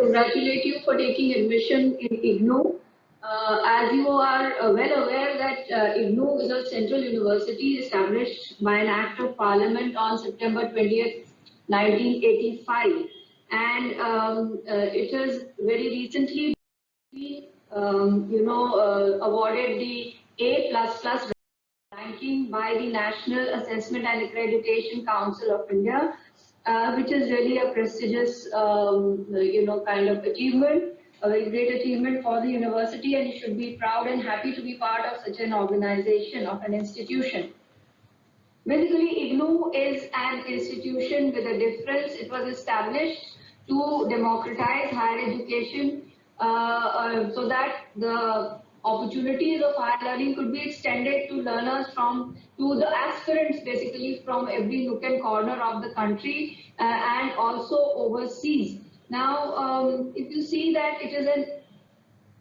congratulate you for taking admission in IGNOU. Uh, as you are uh, well aware that uh, is a central university established by an act of parliament on September 20th, 1985. And um, uh, it has very recently um, you know, uh, awarded the A++ plus ranking by the National Assessment and Accreditation Council of India, uh, which is really a prestigious, um, you know, kind of achievement a great achievement for the university and you should be proud and happy to be part of such an organization, of an institution. Basically, IGNOU is an institution with a difference. It was established to democratize higher education uh, uh, so that the opportunities of higher learning could be extended to learners from, to the aspirants basically from every nook and corner of the country uh, and also overseas. Now, um, if you see that it is an,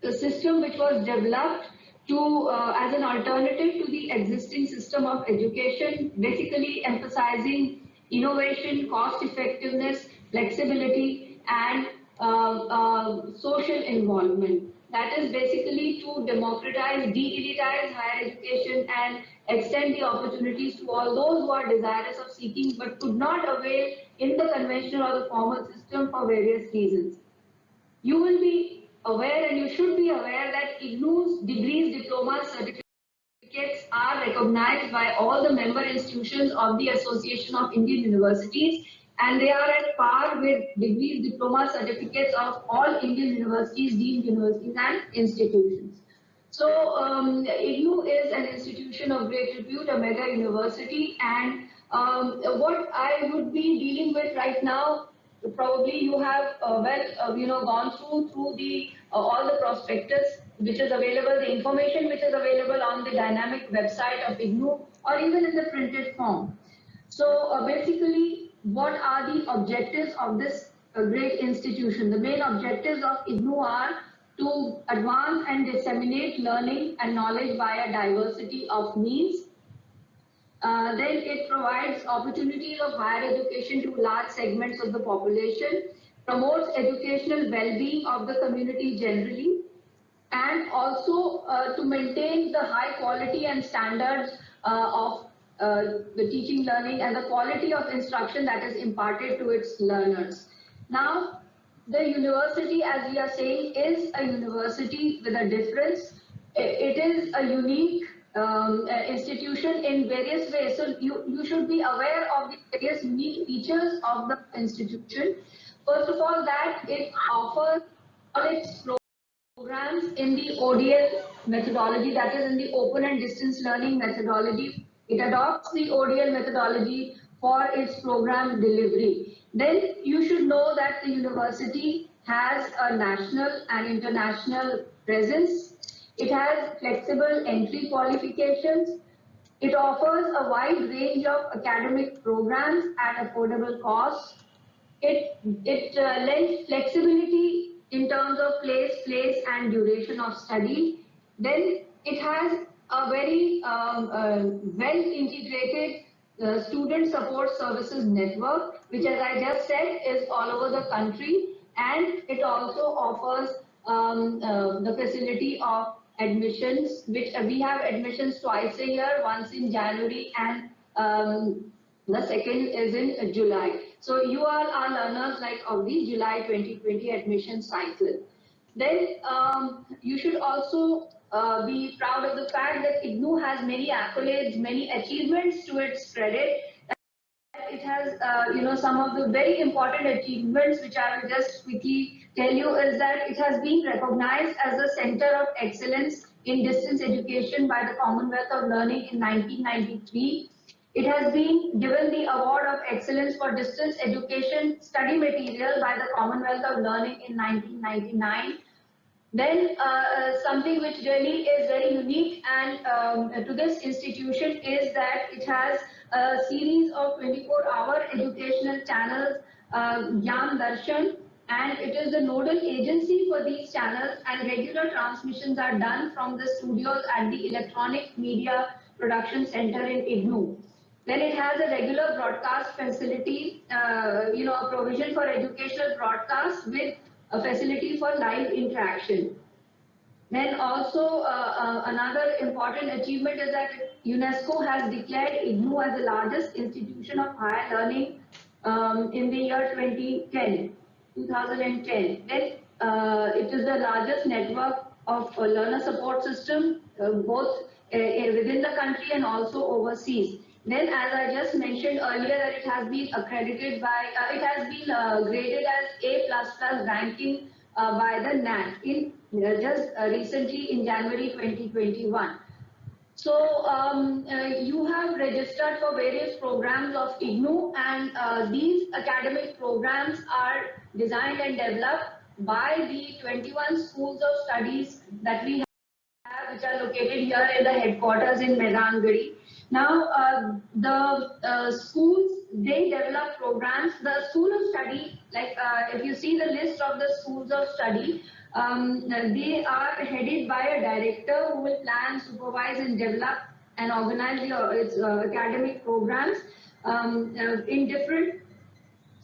a system which was developed to uh, as an alternative to the existing system of education, basically emphasizing innovation, cost effectiveness, flexibility, and uh, uh, social involvement. That is basically to democratize, de-elitize higher education and extend the opportunities to all those who are desirous of seeking but could not avail in the conventional or the formal system for various reasons. You will be aware and you should be aware that IGNOU's degrees, diplomas, certificates are recognized by all the member institutions of the Association of Indian Universities and they are at par with degrees, diploma certificates of all Indian universities, deemed universities and institutions. So um, is an institution of great repute, a mega university, and um, what I would be dealing with right now, probably you have uh, well, uh, you know, gone through through the uh, all the prospectus which is available, the information which is available on the dynamic website of IGNOU, or even in the printed form. So uh, basically, what are the objectives of this uh, great institution? The main objectives of IGNOU are to advance and disseminate learning and knowledge via diversity of means. Uh, then it provides opportunities of higher education to large segments of the population, promotes educational well-being of the community generally, and also uh, to maintain the high quality and standards uh, of uh, the teaching learning and the quality of instruction that is imparted to its learners. Now, the university, as we are saying, is a university with a difference. It is a unique um, institution in various ways. So you, you should be aware of the various features of the institution. First of all, that it offers college programs in the ODL methodology, that is in the open and distance learning methodology. It adopts the ODL methodology for its program delivery then you should know that the university has a national and international presence. It has flexible entry qualifications. It offers a wide range of academic programs at affordable costs. It, it uh, lends flexibility in terms of place, place and duration of study. Then it has a very um, uh, well integrated the Student Support Services Network, which as I just said is all over the country and it also offers um, uh, the facility of admissions, which uh, we have admissions twice a year, once in January and um, the second is in July. So you all are learners like of the July 2020 admission cycle. Then um, you should also uh, be proud of the fact that IGNOU has many accolades, many achievements to its credit. It has, uh, you know, some of the very important achievements, which I will just quickly tell you, is that it has been recognized as a center of excellence in distance education by the Commonwealth of Learning in 1993. It has been given the Award of Excellence for Distance Education Study Material by the Commonwealth of Learning in 1999. Then uh, uh, something which really is very unique and um, to this institution is that it has a series of 24-hour educational channels, uh, Darshan, and it is the nodal agency for these channels and regular transmissions are done from the studios at the Electronic Media Production Center in IGNOU. Then it has a regular broadcast facility, uh, you know, a provision for educational broadcast with a facility for live interaction. Then also uh, uh, another important achievement is that UNESCO has declared IGNOU as the largest institution of higher learning um, in the year 2010, 2010. Then uh, it is the largest network of a learner support system, uh, both uh, within the country and also overseas. Then, as I just mentioned earlier, that it has been accredited by, uh, it has been uh, graded as A++ plus ranking uh, by the NAAC in just uh, recently in January 2021. So um, uh, you have registered for various programs of IGNOU and uh, these academic programs are designed and developed by the 21 schools of studies that we have which are located here in the headquarters in Maidan Garhi. Now, uh, the uh, schools, they develop programs. The school of study, like uh, if you see the list of the schools of study, um, they are headed by a director who will plan, supervise and develop and organize its uh, academic programs um, uh, in different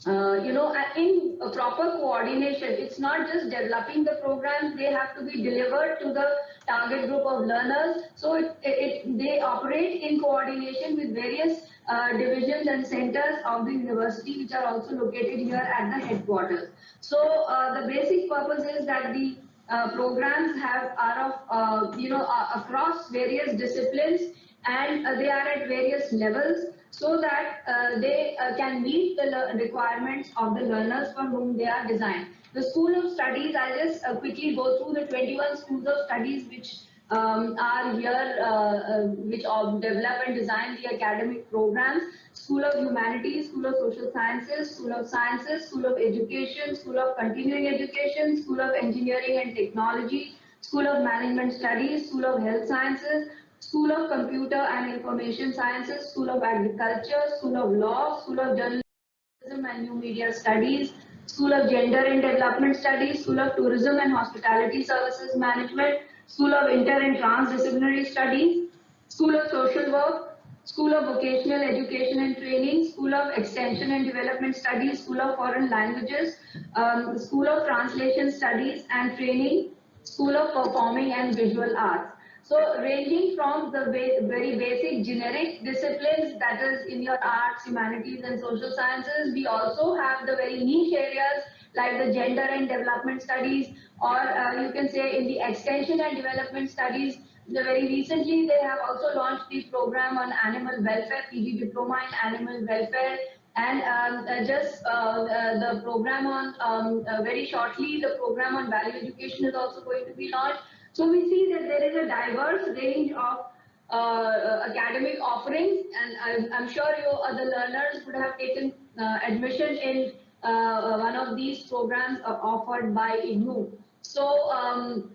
uh, you know, in a proper coordination, it's not just developing the programs, they have to be delivered to the target group of learners. So it, it, they operate in coordination with various uh, divisions and centers of the university, which are also located here at the headquarters. So uh, the basic purpose is that the uh, programs have are of, uh, you know, across various disciplines and they are at various levels so that uh, they uh, can meet the requirements of the learners for whom they are designed. The School of Studies, I'll just uh, quickly go through the 21 schools of studies which um, are here, uh, uh, which develop and design the academic programs. School of Humanities, School of Social Sciences, School of Sciences, School of Education, School of Continuing Education, School of Engineering and Technology, School of Management Studies, School of Health Sciences, School of Computer and Information Sciences, School of Agriculture, School of Law, School of Journalism and New Media Studies, School of Gender and Development Studies, School of Tourism and Hospitality Services Management, School of Inter and Transdisciplinary Studies, School of Social Work, School of Vocational Education and Training, School of Extension and Development Studies, School of Foreign Languages, um, School of Translation Studies and Training, School of Performing and Visual Arts. So ranging from the very basic generic disciplines that is in your arts, humanities and social sciences, we also have the very niche areas like the gender and development studies or uh, you can say in the extension and development studies, the very recently they have also launched the program on animal welfare, PG diploma in animal welfare. And um, uh, just uh, uh the program on um, uh, very shortly the program on value education is also going to be launched so we see that there is a diverse range of uh, uh academic offerings and I'm, sure you other learners would have taken uh, admission in uh, uh one of these programs uh, offered by IGNOU. So um,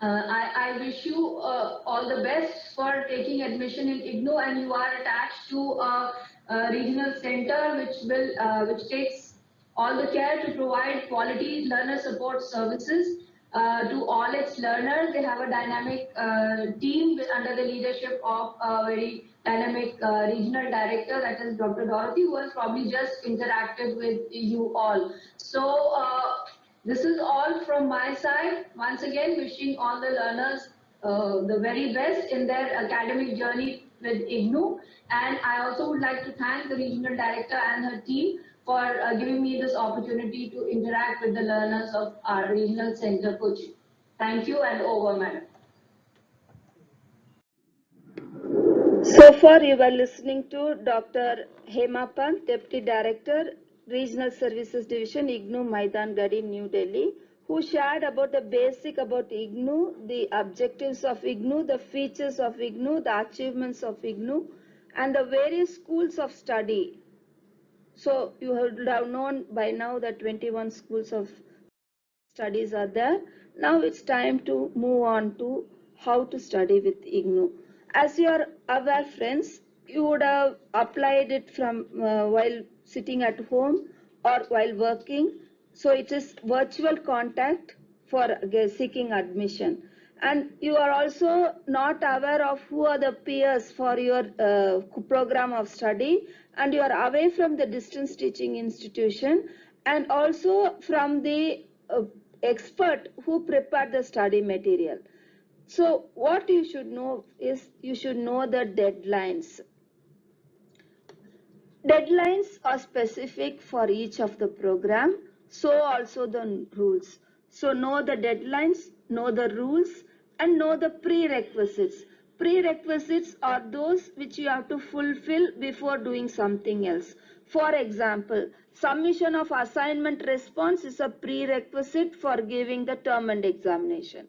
I, I, wish you all the best for taking admission in IGNOU and you are attached to a, a regional center which will which takes all the care to provide quality learner support services uh, to all its learners. They have a dynamic uh, team under the leadership of a very dynamic uh, regional director, that is Dr. Dorothy, who has probably just interacted with you all. So uh, this is all from my side. Once again, wishing all the learners uh, the very best in their academic journey with IGNOU. And I also would like to thank the regional director and her team for uh, giving me this opportunity to interact with the learners of our regional center, Kochi. Thank you and over, madam. So far, you were listening to Dr. Hema Pant, Deputy Director, Regional Services Division, IGNOU Maidan Garhi, New Delhi, who shared about the basic about IGNOU, the objectives of IGNOU, the features of IGNOU, the achievements of IGNOU, and the various schools of study so you have known by now that 21 schools of studies are there. Now it's time to move on to how to study with IGNOU. As you are aware friends, you would have applied it from uh, while sitting at home or while working. So it is virtual contact for seeking admission. And you are also not aware of who are the peers for your uh, program of study and you are away from the distance teaching institution and also from the uh, expert who prepared the study material. So what you should know is you should know the deadlines. Deadlines are specific for each of the program, so also the rules. So know the deadlines, know the rules and know the prerequisites. Prerequisites are those which you have to fulfill before doing something else. For example, submission of assignment response is a prerequisite for giving the term end examination.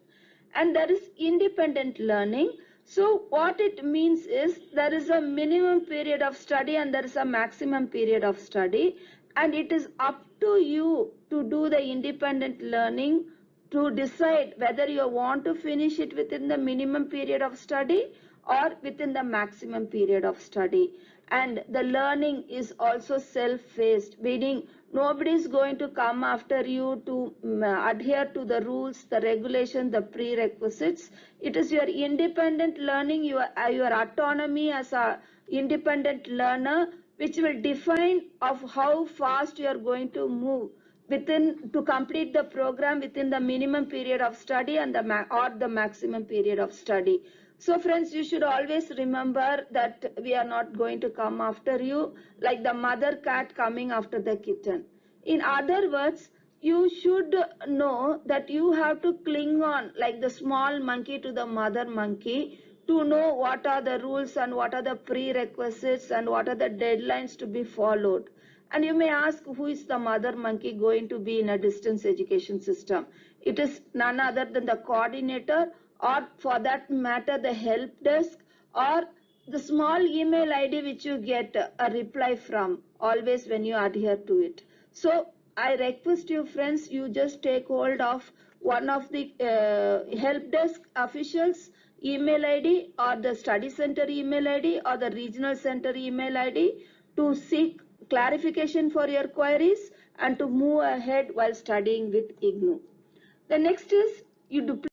And there is independent learning. So what it means is there is a minimum period of study and there is a maximum period of study. And it is up to you to do the independent learning to decide whether you want to finish it within the minimum period of study or within the maximum period of study. And the learning is also self-paced meaning nobody is going to come after you to um, adhere to the rules the regulation the prerequisites. It is your independent learning your uh, your autonomy as a independent learner which will define of how fast you are going to move within to complete the program within the minimum period of study and the or the maximum period of study so friends, you should always remember that we are not going to come after you like the mother cat coming after the kitten. In other words, you should know that you have to cling on like the small monkey to the mother monkey to know what are the rules and what are the prerequisites and what are the deadlines to be followed. And you may ask who is the mother monkey going to be in a distance education system. It is none other than the coordinator or for that matter the help desk or the small email ID which you get a reply from always when you adhere to it. So I request you friends, you just take hold of one of the uh, help desk officials email ID or the study center email ID or the regional center email ID to seek clarification for your queries and to move ahead while studying with IGNOU. The next is you duplicate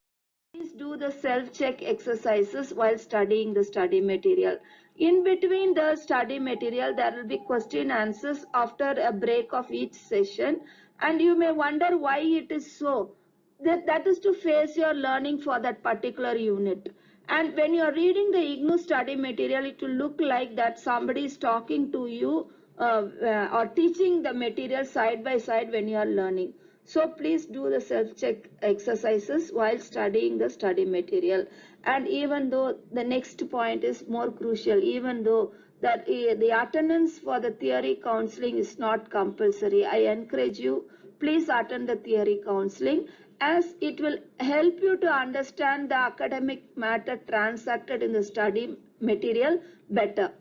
do the self-check exercises while studying the study material. In between the study material, there will be question answers after a break of each session. And you may wonder why it is so. That, that is to face your learning for that particular unit. And when you are reading the IGNOU study material, it will look like that somebody is talking to you uh, uh, or teaching the material side by side when you are learning. So please do the self-check exercises while studying the study material. And even though the next point is more crucial, even though that uh, the attendance for the theory counseling is not compulsory, I encourage you, please attend the theory counseling as it will help you to understand the academic matter transacted in the study material better.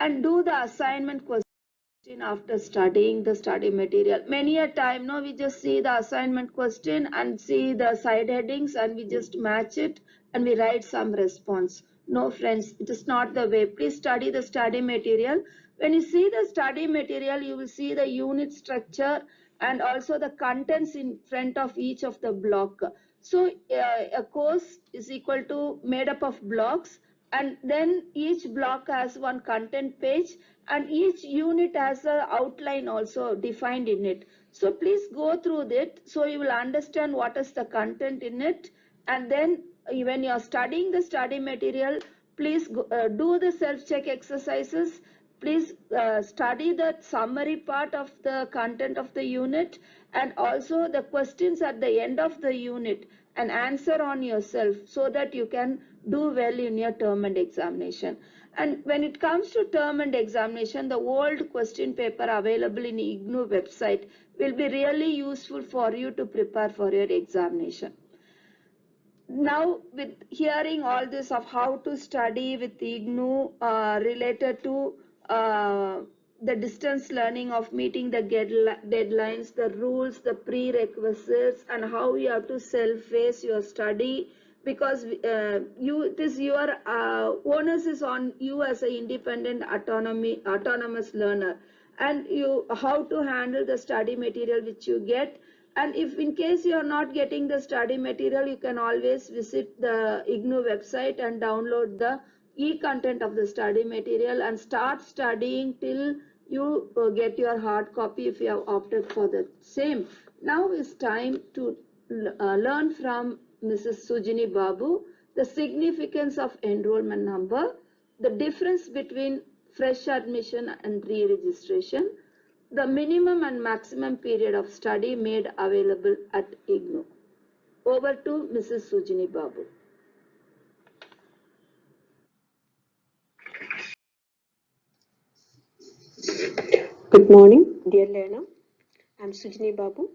And do the assignment question after studying the study material. Many a time, no, we just see the assignment question and see the side headings and we just match it and we write some response. No, friends, it is not the way. Please study the study material. When you see the study material, you will see the unit structure and also the contents in front of each of the block. So uh, a course is equal to made up of blocks and then each block has one content page and each unit has an outline also defined in it. So please go through it so you will understand what is the content in it and then when you are studying the study material, please go, uh, do the self-check exercises. Please uh, study the summary part of the content of the unit and also the questions at the end of the unit and answer on yourself so that you can do well in your term end examination. And when it comes to term end examination, the old question paper available in IGNOU website will be really useful for you to prepare for your examination. Now, with hearing all this of how to study with IGNOU uh, related to uh, the distance learning of meeting the deadlines, the rules, the prerequisites, and how you have to self-face your study because uh, you it is your uh, onus is on you as an independent autonomy autonomous learner and you how to handle the study material which you get and if in case you are not getting the study material you can always visit the IGNOU website and download the e-content of the study material and start studying till you uh, get your hard copy if you have opted for the same. Now it's time to uh, learn from Mrs. Sujini Babu the significance of enrollment number, the difference between fresh admission and re-registration, the minimum and maximum period of study made available at IGNOU. Over to Mrs. Sujini Babu. Good morning, dear learner. I'm Sujini Babu.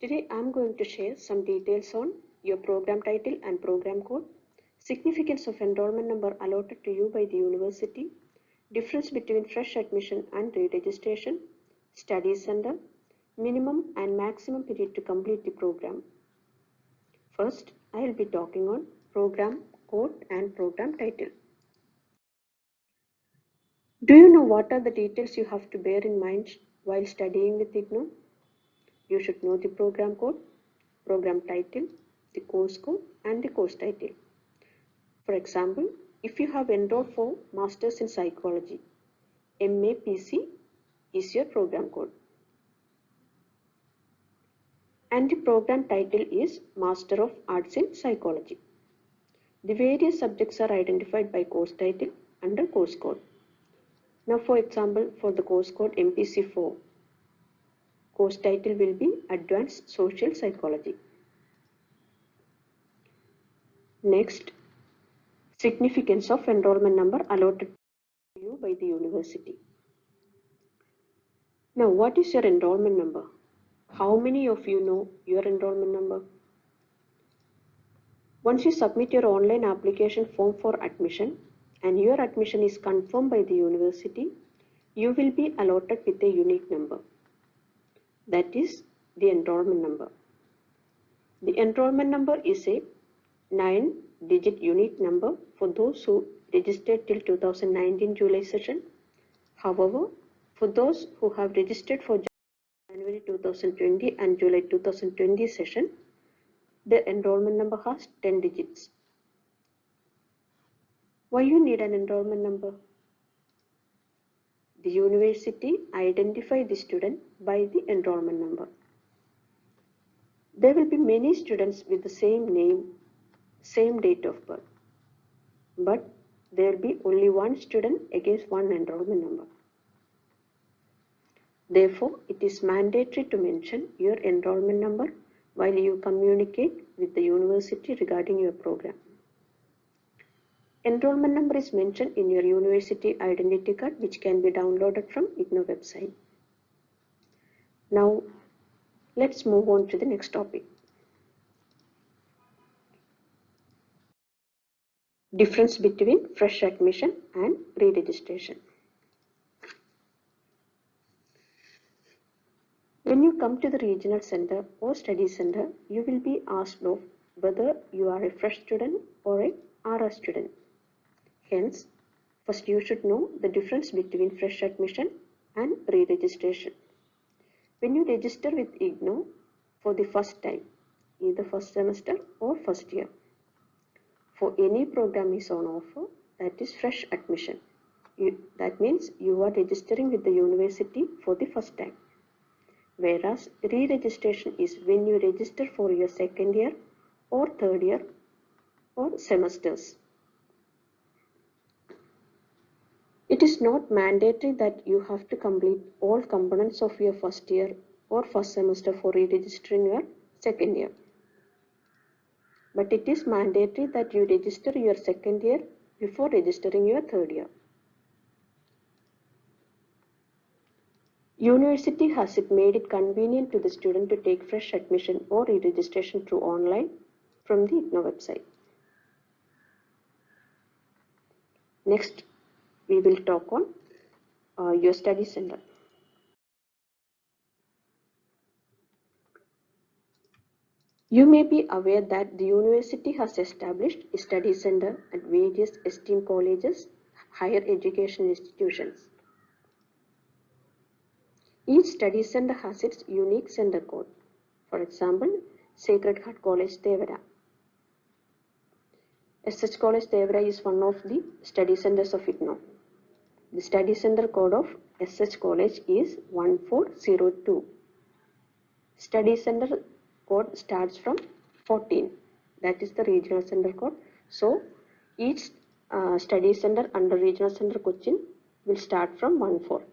Today I'm going to share some details on your program title and program code, significance of enrollment number allotted to you by the university, difference between fresh admission and re-registration, study center, minimum and maximum period to complete the program. First, I will be talking on program code and program title. Do you know what are the details you have to bear in mind while studying with IGNOU? You should know the program code, program title, the course code and the course title. For example, if you have enrolled for Masters in Psychology, MAPC is your program code. And the program title is Master of Arts in Psychology. The various subjects are identified by course title under course code. Now for example, for the course code MPC4, course title will be Advanced Social Psychology. Next, significance of enrollment number allotted to you by the university. Now what is your enrollment number? How many of you know your enrollment number? Once you submit your online application form for admission, and your admission is confirmed by the university, you will be allotted with a unique number. That is the enrollment number. The enrollment number is a 9 digit unique number for those who registered till 2019 July session. However, for those who have registered for January 2020 and July 2020 session, the enrollment number has 10 digits. Why you need an enrollment number? The university identify the student by the enrollment number. There will be many students with the same name, same date of birth. But there be only one student against one enrollment number. Therefore, it is mandatory to mention your enrollment number while you communicate with the university regarding your program. Enrollment number is mentioned in your university identity card which can be downloaded from IGNOU website. Now let's move on to the next topic. Difference between fresh admission and re-registration. When you come to the regional center or study center, you will be asked of whether you are a fresh student or a RA student. Hence, first you should know the difference between fresh admission and re-registration. When you register with IGNOU for the first time, either first semester or first year, for any program is on offer, that is fresh admission. You, that means you are registering with the university for the first time. Whereas re-registration is when you register for your second year or third year or semesters. It is not mandatory that you have to complete all components of your first year or first semester for re-registering your second year. But it is mandatory that you register your second year before registering your third year. University has it made it convenient to the student to take fresh admission or re-registration through online from the IGNOU website. Next, we will talk on uh, your study center. You may be aware that the university has established a study center at various esteemed colleges, higher education institutions. Each study center has its unique center code. For example, Sacred Heart College, Thevara. SH College, Thevara is one of the study centers of IGNOU. The study center code of SH College is 1402. Study center code starts from 14. That is the regional center code. So each uh, study center under regional center Cochin will start from 14.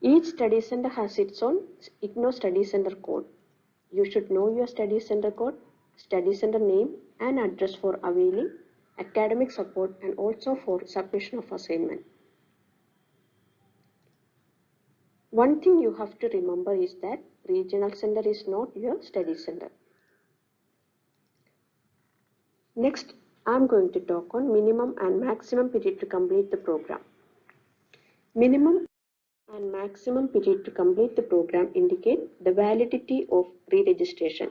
Each study center has its own IGNOU study center code. You should know your study center code, study center name and address for availing academic support and also for submission of assignment. One thing you have to remember is that regional center is not your study center. Next, I am going to talk on minimum and maximum period to complete the program. Minimum and maximum period to complete the program indicate the validity of re-registration.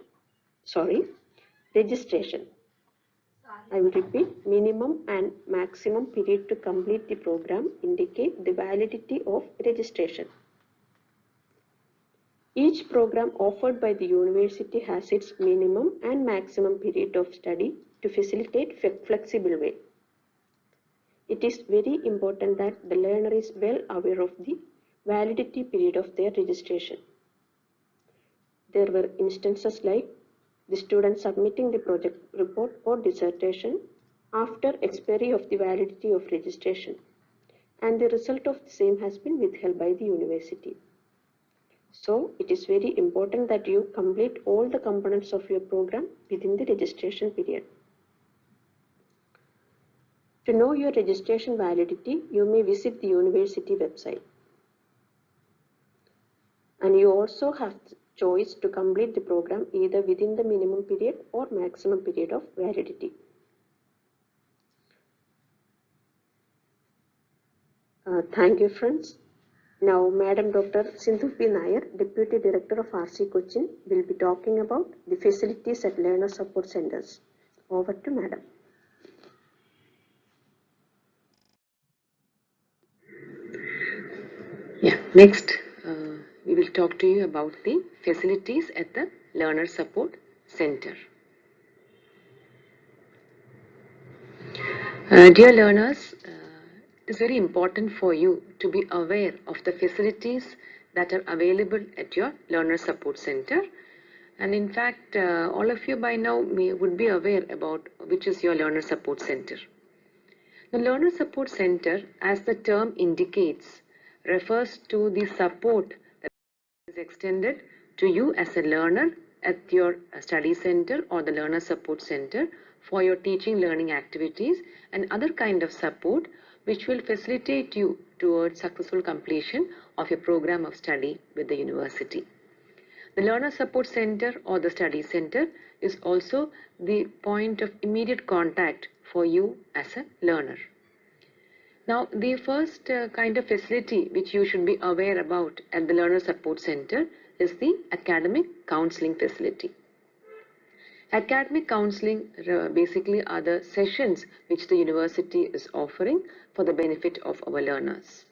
Sorry, registration. I will repeat, minimum and maximum period to complete the program indicate the validity of registration. Each program offered by the university has its minimum and maximum period of study to facilitate flexible way. It is very important that the learner is well aware of the validity period of their registration. There were instances like the student submitting the project report or dissertation after expiry of the validity of registration and the result of the same has been withheld by the university. So it is very important that you complete all the components of your program within the registration period. To know your registration validity, you may visit the university website. And you also have choice to complete the program either within the minimum period or maximum period of validity. Uh, thank you friends. Now Madam Dr. Sindhu P. Nair, Deputy Director of RC Cochin will be talking about the facilities at learner support centers. Over to Madam. Yeah, next uh, we will talk to you about the facilities at the Learner Support Center. Uh, dear learners, uh, it is very important for you to be aware of the facilities that are available at your Learner Support Center. And in fact, uh, all of you by now may, would be aware about which is your Learner Support Center. The Learner Support Center, as the term indicates, refers to the support that is extended to you as a learner at your study center or the learner support center for your teaching learning activities and other kind of support which will facilitate you towards successful completion of your program of study with the university. The learner support center or the study center is also the point of immediate contact for you as a learner. Now, the first uh, kind of facility which you should be aware about at the Learner Support Center is the academic counseling facility. Academic counseling uh, basically are the sessions which the university is offering for the benefit of our learners.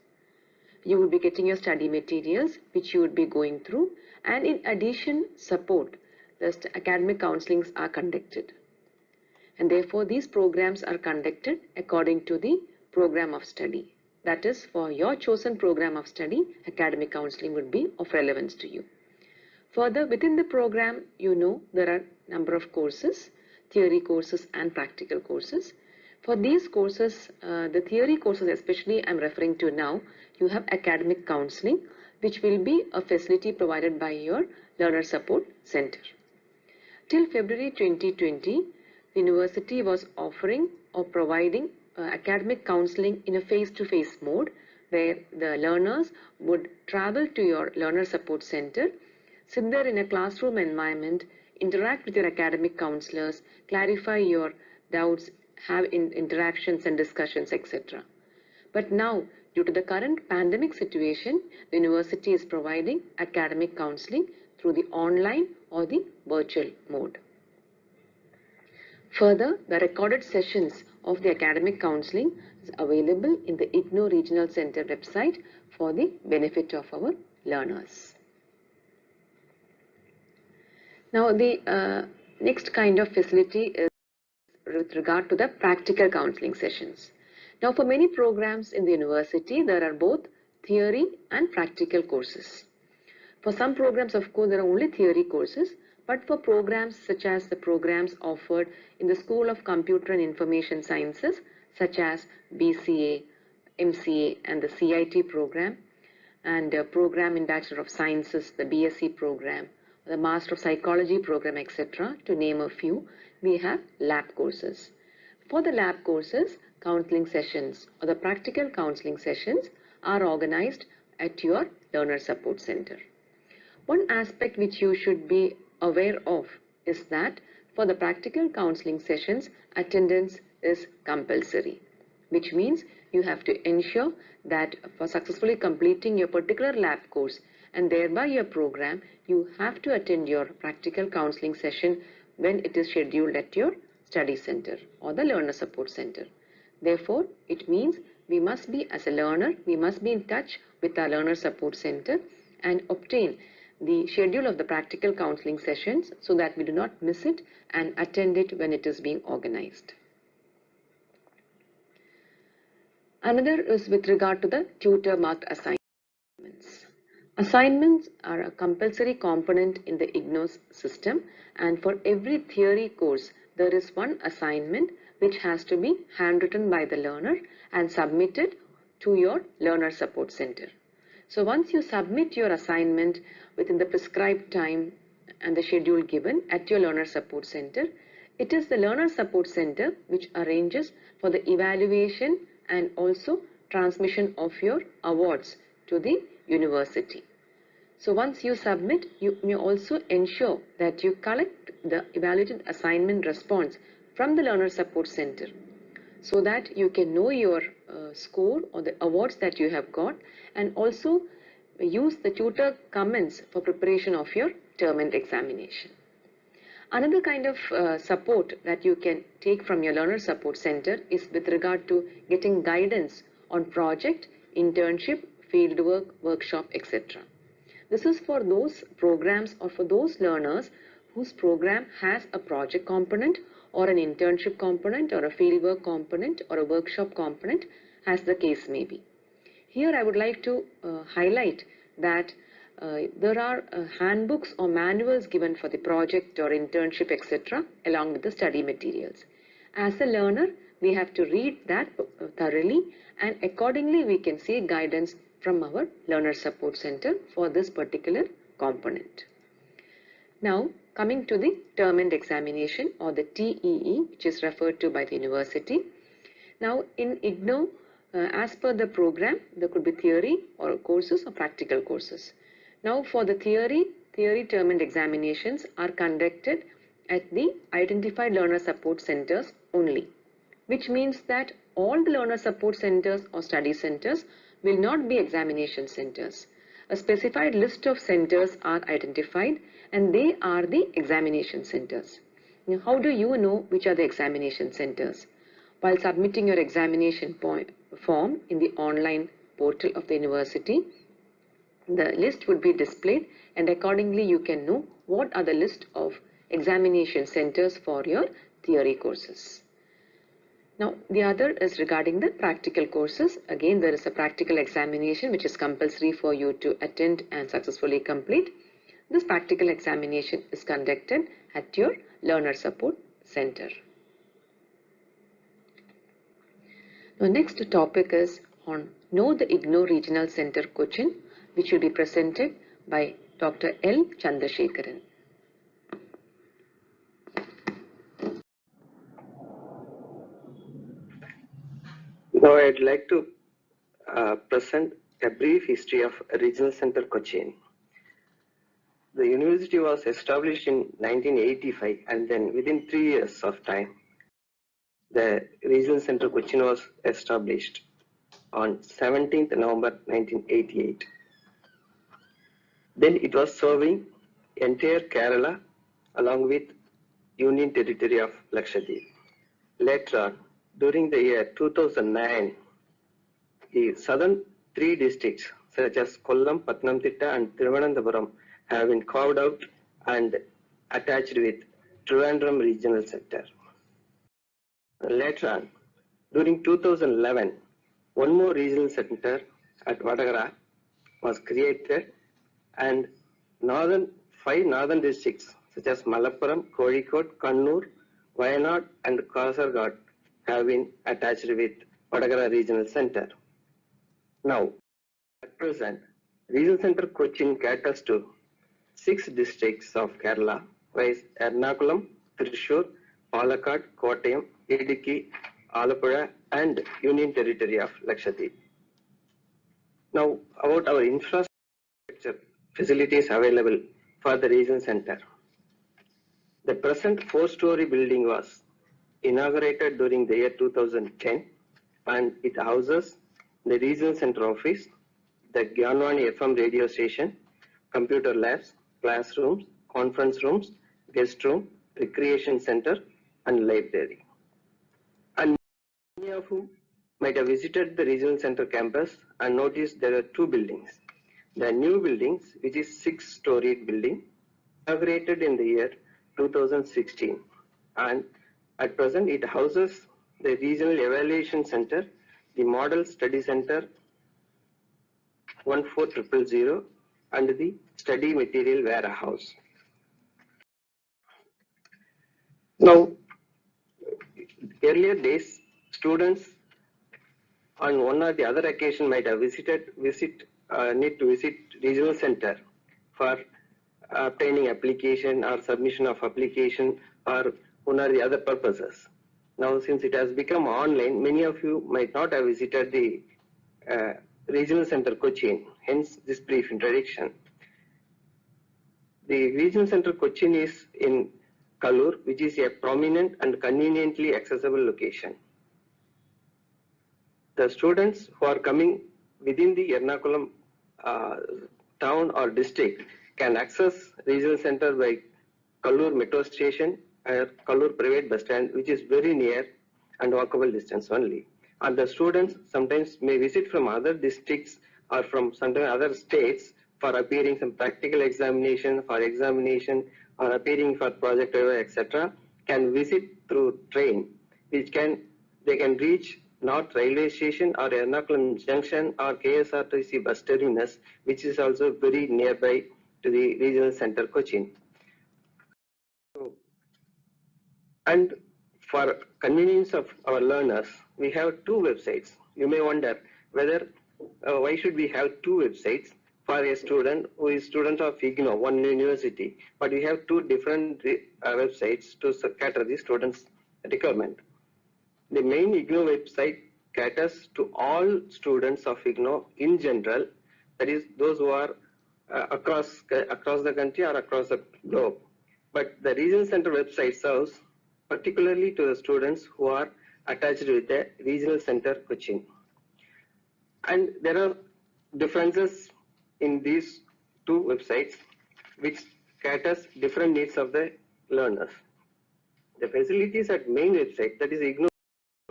You will be getting your study materials which you would be going through and in addition support the academic counselings are conducted. And therefore these programs are conducted according to the program of study. That is, for your chosen program of study, academic counseling would be of relevance to you. Further, within the program, you know there are number of courses, theory courses and practical courses. For these courses, uh, the theory courses especially I'm referring to now, you have academic counseling, which will be a facility provided by your Learner Support Center. Till February 2020, the university was offering or providing uh, academic counseling in a face-to-face -face mode where the learners would travel to your learner support center, sit there in a classroom environment, interact with your academic counselors, clarify your doubts, have in interactions and discussions, etc. But now, due to the current pandemic situation, the university is providing academic counseling through the online or the virtual mode. Further, the recorded sessions of the academic counseling is available in the IGNOU Regional Center website for the benefit of our learners. Now, the uh, next kind of facility is with regard to the practical counseling sessions. Now for many programs in the university, there are both theory and practical courses. For some programs, of course, there are only theory courses, but for programs such as the programs offered in the School of Computer and Information Sciences, such as BCA, MCA and the CIT program, and a program in Bachelor of Sciences, the BSc program, the Master of Psychology program, etc., to name a few, we have lab courses. For the lab courses, counseling sessions or the practical counseling sessions are organized at your learner support center. One aspect which you should be aware of is that for the practical counseling sessions, attendance is compulsory, which means you have to ensure that for successfully completing your particular lab course and thereby your program, you have to attend your practical counseling session when it is scheduled at your study center or the learner support center. Therefore, it means we must be as a learner, we must be in touch with our learner support center and obtain the schedule of the practical counseling sessions so that we do not miss it and attend it when it is being organized. Another is with regard to the tutor marked assignments. Assignments are a compulsory component in the IGNOU's system and for every theory course there is one assignment which has to be handwritten by the learner and submitted to your learner support center. So once you submit your assignment within the prescribed time and the schedule given at your learner support center, it is the learner support center which arranges for the evaluation and also transmission of your awards to the university. So once you submit, you may also ensure that you collect the evaluated assignment response from the Learner Support Center so that you can know your uh, score or the awards that you have got and also use the tutor comments for preparation of your term end examination. Another kind of uh, support that you can take from your learner support center is with regard to getting guidance on project, internship, fieldwork, workshop, etc. This is for those programs or for those learners whose program has a project component or an internship component or a fieldwork component or a workshop component as the case may be. Here I would like to uh, highlight that uh, there are uh, handbooks or manuals given for the project or internship etc along with the study materials. As a learner we have to read that thoroughly and accordingly we can seek guidance from our learner support center for this particular component. Now coming to the term end examination or the TEE which is referred to by the university. Now in IGNOU uh, as per the program there could be theory or courses or practical courses. Now for the theory, theory term end examinations are conducted at the identified learner support centers only, which means that all the learner support centers or study centers will not be examination centers. A specified list of centers are identified and they are the examination centers. Now, how do you know which are the examination centers? While submitting your examination form in the online portal of the university, the list would be displayed and accordingly you can know what are the list of examination centers for your theory courses. Now the other is regarding the practical courses. Again there is a practical examination which is compulsory for you to attend and successfully complete. This practical examination is conducted at your learner support center. Now next topic is on Know the IGNOU Regional Center Cochin which will be presented by Dr. L. Chandrasekharan. Now I'd like to uh, present a brief history of Regional Center Cochin. The university was established in 1985 and then within three years of time, the Regional Center Cochin was established on 17th November 1988. Then it was serving entire Kerala along with Union Territory of Lakshadweep. Later on, during the year 2009, the southern three districts such as Kollam, Pathanamthitta and Thiruvananthapuram have been carved out and attached with Trivandrum Regional Center. Later on, during 2011, one more regional center at Vatakara was created and northern five northern districts such as Malappuram, Kozhikode, Kannur, Wayanad and Kasargod have been attached with Vatakara Regional Center. Now, at present, Regional Center Cochin caters to six districts of Kerala, viz. Ernakulam, Thrissur, Palakkad, Kottayam, Idukki, Alappuzha and Union Territory of Lakshadweep. Now, about our infrastructure facilities available for the regional center. The present four-story building was inaugurated during the year 2010 and it houses the regional center office, the Gyanwani FM radio station, computer labs, classrooms, conference rooms, guest room, recreation center and library. And many of you might have visited the regional center campus and noticed there are two buildings. The new buildings, which is six-storied building, inaugurated in the year 2016 and at present it houses the regional evaluation center, the model study center 14000 and the study material warehouse. Now, earlier days, students on one or the other occasion might have visited, visit, uh, need to visit regional center for obtaining application or submission of application or one or the other purposes. Now, since it has become online, many of you might not have visited the uh, regional center Cochin, hence this brief introduction. The regional center Cochin is in Kaloor, which is a prominent and conveniently accessible location. The students who are coming within the Ernakulam uh, town or district can access regional center by Kaloor metro station or Kaloor private bus stand, which is very near and walkable distance only. And the students sometimes may visit from other districts or from sometimes other states for appearing some practical examination, for examination, or appearing for project etc. can visit through train, which can they can reach North Railway Station or Ernakulam Junction or KSRTC bus terminus, which is also very nearby to the regional center Cochin. And for convenience of our learners, we have two websites. You may wonder whether uh, why should we have two websites for a student who is student of IGNOU, one university, but we have two different uh, websites to cater the students' requirement. The main IGNOU website caters to all students of IGNOU in general, that is those who are uh, across across the country or across the globe. But the Region center website serves particularly to the students who are attached with the regional center Cochin. And there are differences in these two websites which caters different needs of the learners. The facilities at main website that is IGNOU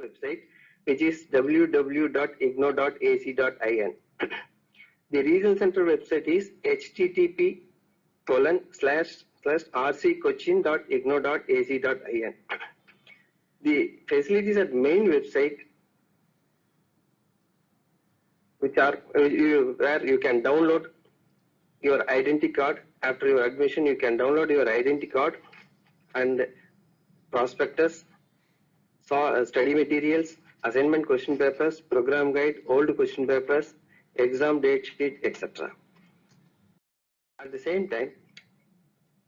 website which is www.ignou.ac.in. the regional center website is http colon slash slash rccochin.ignou.ac.in. The facilities at main website which are where you can download your identity card after your admission you can download your identity card and prospectus uh, study materials assignment question papers program guide old question papers exam date sheet etc at the same time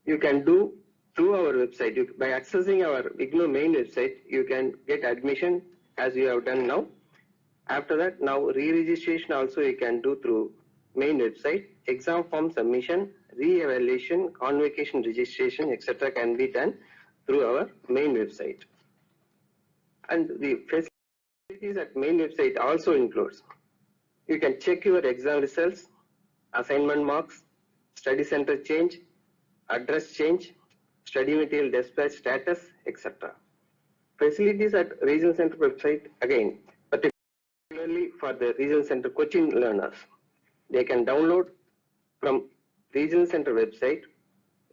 you can do through our website. You, by accessing our IGNOU main website you can get admission as you have done now. After that now re-registration also you can do through main website. Exam form submission re-evaluation convocation registration etc can be done through our main website. And the facilities at main website also includes you can check your exam results assignment marks study center change address change, study material dispatch status, etc. Facilities at Regional Center website again, particularly for the Regional Center Cochin learners. They can download from Regional Center website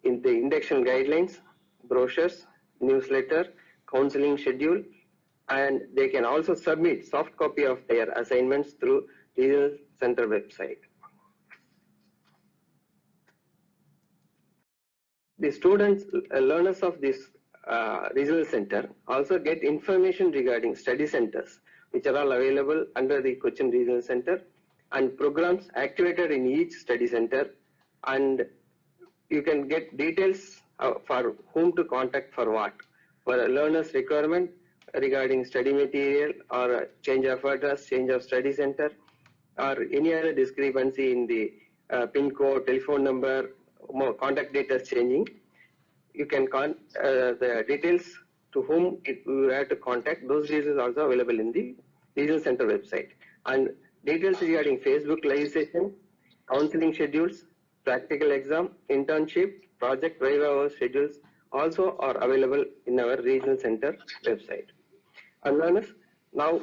in the induction guidelines, brochures, newsletter, counseling schedule, and they can also submit soft copy of their assignments through Regional Center website. The students, uh, learners of this uh, regional center also get information regarding study centers, which are all available under the Cochin Regional Center and programs activated in each study center and you can get details uh, for whom to contact for what. For a learner's requirement regarding study material or change of address, change of study center or any other discrepancy in the uh, pin code, telephone number, contact data changing, you can con uh, the details to whom it, you have to contact. Those details are also available in the regional center website. And details regarding Facebook live counseling schedules, practical exam, internship, project hour schedules also are available in our regional center website. And learners, now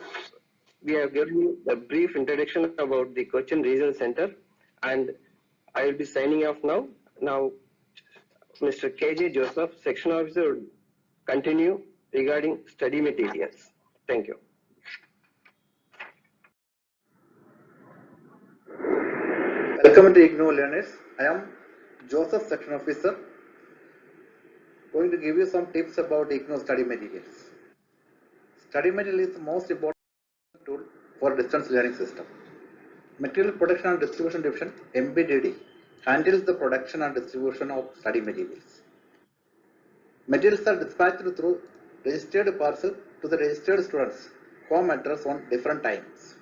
we have given you a brief introduction about the Cochin Regional Center and I will be signing off now. Now, Mr. KJ Joseph, Section Officer, continue regarding study materials. Thank you. Welcome to IGNOU learners. I am Joseph, section officer, going to give you some tips about IGNOU study materials. Study material is the most important tool for distance learning system. Material Production and Distribution Division (MPDD) handles the production and distribution of study materials. Materials are dispatched through registered parcel to the registered students' home address on different times.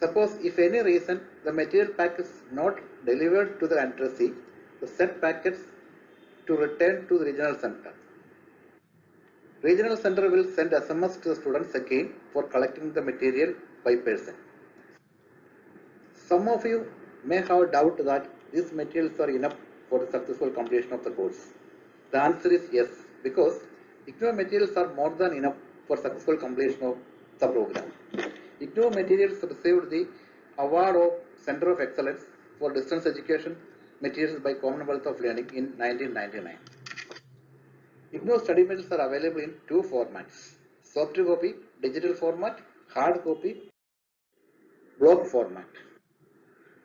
Suppose if any reason the material pack is not delivered to the addressee, the said packets to return to the regional center. Regional center will send SMS to the students again for collecting the material by person. Some of you may have doubt that these materials are enough for the successful completion of the course. The answer is yes, because IGNOU materials are more than enough for successful completion of the program. IGNOU materials received the award of Center of Excellence for Distance Education Materials by Commonwealth of Learning in 1999. IGNOU study materials are available in two formats, soft copy, digital format, hard copy, block format.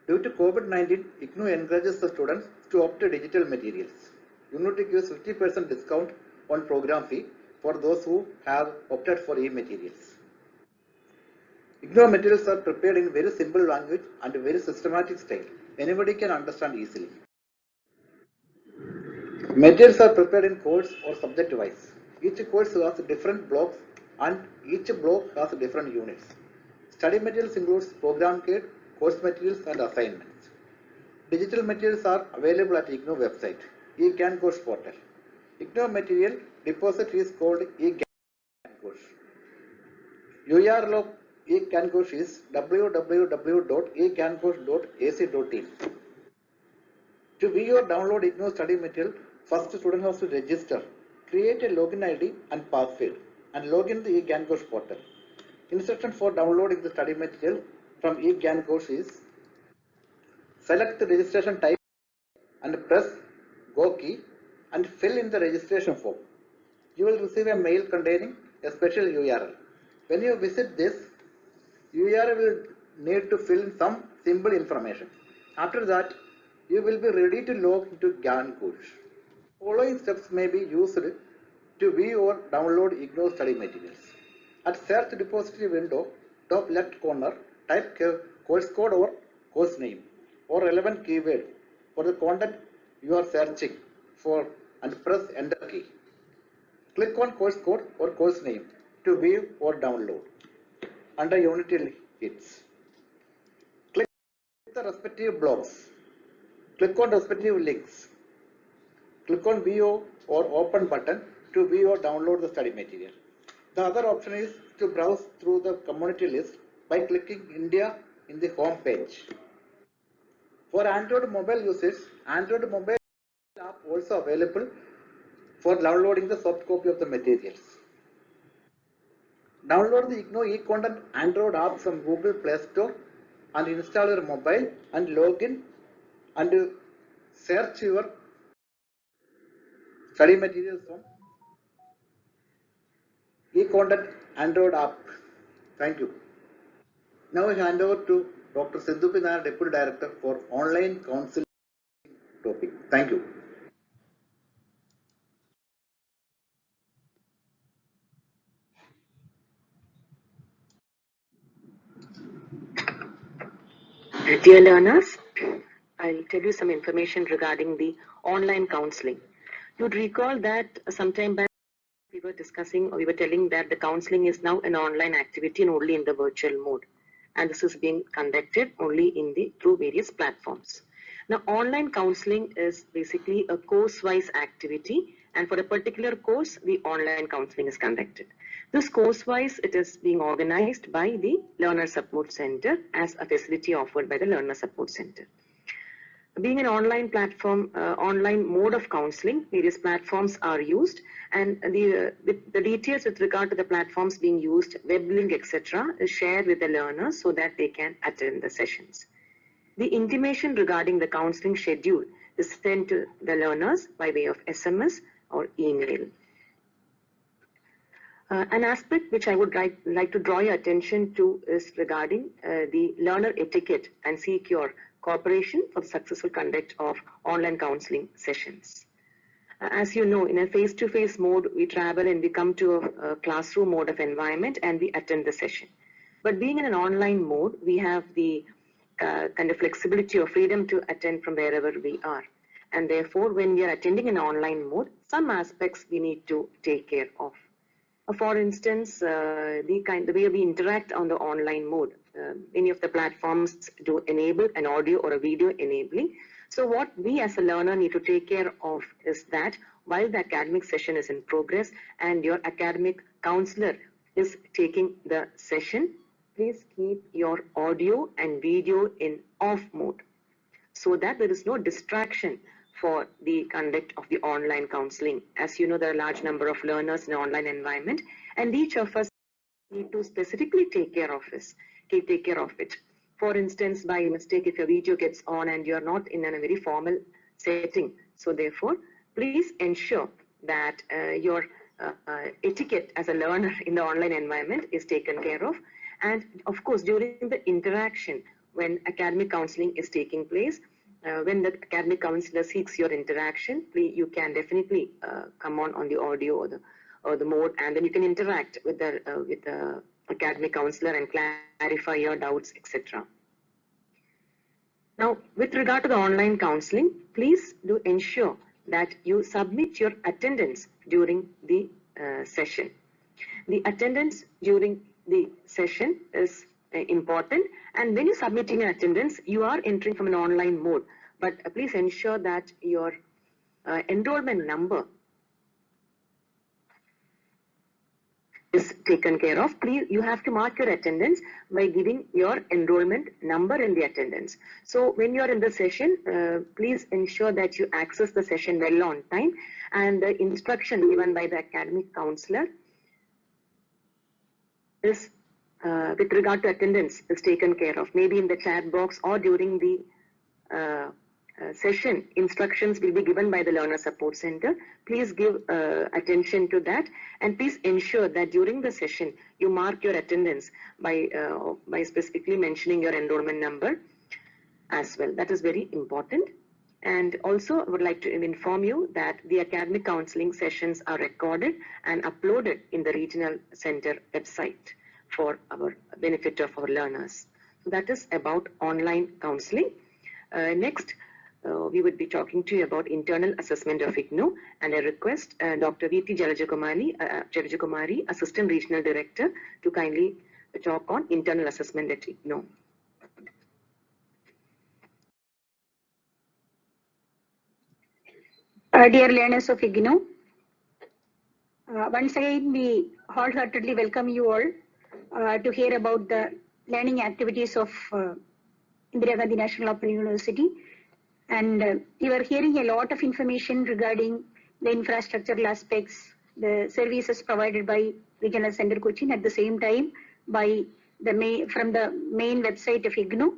Due to COVID-19, IGNOU encourages the students to opt digital materials. Unity gives 50% discount on program fee for those who have opted for e-materials. IGNOU materials are prepared in very simple language and very systematic style. Anybody can understand easily. Materials are prepared in course or subject wise. Each course has different blocks and each block has different units. Study materials includes program kit, course materials and assignments. Digital materials are available at IGNOU website, eGyanKosh portal. IGNOU material deposit is called eGyanKosh. URL of eGyanKosh is www.egyankosh.ac.in. To view or download IGNOU study material, first student has to register, create a login ID and password and log in the eGyanKosh portal. Instruction for downloading the study material from eGyanKosh is select the registration type and press go key and fill in the registration form. You will receive a mail containing a special URL. When you visit this, URL will need to fill in some simple information. After that, you will be ready to log into GyanKosh. Following steps may be used to view or download IGNOU study materials. At search repository window, top left corner, type course code or course name or relevant keyword for the content you are searching for and press enter key. Click on course code or course name to view or download under Unity hits. Click on the respective blocks. Click on respective links. Click on view or open button to view or download the study material. The other option is to browse through the community list by clicking India in the home page. For Android mobile users, Android mobile app also available for downloading the soft copy of the materials. Download the IGNOU e-content Android app from Google Play Store and install your mobile and log in and search your study materials from e-content Android app. Thank you. Now I hand over to Dr. Sindhu P. Nair, Deputy Director for Online Counseling topic. Thank you. Dear learners, I'll tell you some information regarding the online counseling. You'd recall that sometime back we were discussing or we were telling that the counseling is now an online activity and only in the virtual mode. And this is being conducted only in the through various platforms. Now, online counseling is basically a course-wise activity and for a particular course, the online counseling is conducted. This course-wise, it is being organized by the Learner Support Center as a facility offered by the Learner Support Center. Being an online platform, uh, online mode of counseling, various platforms are used and the, uh, the, the details with regard to the platforms being used, web link, etc. is shared with the learners so that they can attend the sessions. The intimation regarding the counseling schedule is sent to the learners by way of SMS or email. Uh, an aspect which I would like, like to draw your attention to is regarding uh, the learner etiquette and seek your cooperation for the successful conduct of online counseling sessions. Uh, as you know, in a face-to-face -face mode, we travel and we come to a, a classroom mode of environment and we attend the session. But being in an online mode, we have the uh, kind of flexibility or freedom to attend from wherever we are. And therefore, when we are attending in online mode, some aspects we need to take care of. Uh, for instance, uh, the kind the way we interact on the online mode. Uh, many of the platforms do enable an audio or a video enabling. So what we as a learner need to take care of is that while the academic session is in progress and your academic counselor is taking the session, please keep your audio and video in off mode so that there is no distraction for the conduct of the online counseling. As you know, there are a large number of learners in the online environment, and each of us need to specifically take care of this, take care of it. For instance, by mistake, if your video gets on and you're not in a very formal setting, so therefore, please ensure that uh, your uh, uh, etiquette as a learner in the online environment is taken care of. And of course, during the interaction, when academic counseling is taking place, uh, when the academic counselor seeks your interaction, please, you can definitely uh, come on on the audio or the or the mode, and then you can interact with the uh, with the academic counselor and clarify your doubts, etc. Now, with regard to the online counseling, please do ensure that you submit your attendance during the uh, session. The attendance during the session is uh, important and when you're submitting an attendance, you are entering from an online mode. But uh, please ensure that your uh, enrollment number is taken care of. Please, you have to mark your attendance by giving your enrollment number in the attendance. So when you're in the session, uh, please ensure that you access the session well on time and the instruction given by the academic counselor is uh, with regard to attendance is taken care of, maybe in the chat box or during the uh, session, instructions will be given by the Learner Support Center. Please give uh, attention to that and please ensure that during the session, you mark your attendance by, uh, by specifically mentioning your enrollment number as well. That is very important. And also, I would like to inform you that the academic counseling sessions are recorded and uploaded in the regional center website for our benefit of our learners. So that is about online counseling. Uh, next, uh, we would be talking to you about internal assessment of IGNOU and I request uh, Dr. V.T. Jalajakumari, uh, Jalajakumari, Assistant Regional Director to kindly talk on internal assessment at IGNOU. Uh, dear learners of IGNOU, uh, once again we wholeheartedly welcome you all uh, to hear about the learning activities of uh, Indira Gandhi National Open University. And uh, you are hearing a lot of information regarding the infrastructural aspects, the services provided by Regional Center Cochin at the same time by the main, from the main website of IGNOU.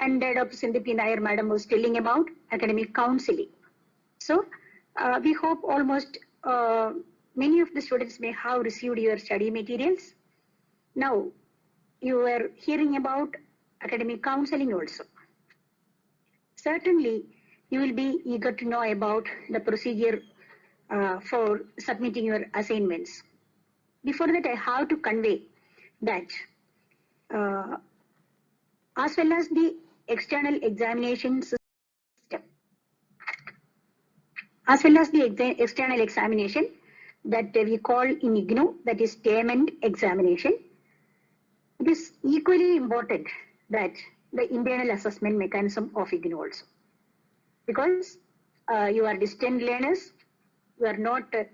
And uh, Dr. Sindhu P. Nair madam was telling about academic counseling. So uh, we hope almost uh, many of the students may have received your study materials Now, you were hearing about academic counseling also. Certainly, you will be eager to know about the procedure uh, for submitting your assignments. Before that, I have to convey that uh, as well as the external examination system, as well as the exa external examination that we call in IGNOU, that is end examination. It is equally important that the internal assessment mechanism of IGNOU also. Because uh, you are distant learners, you are not uh,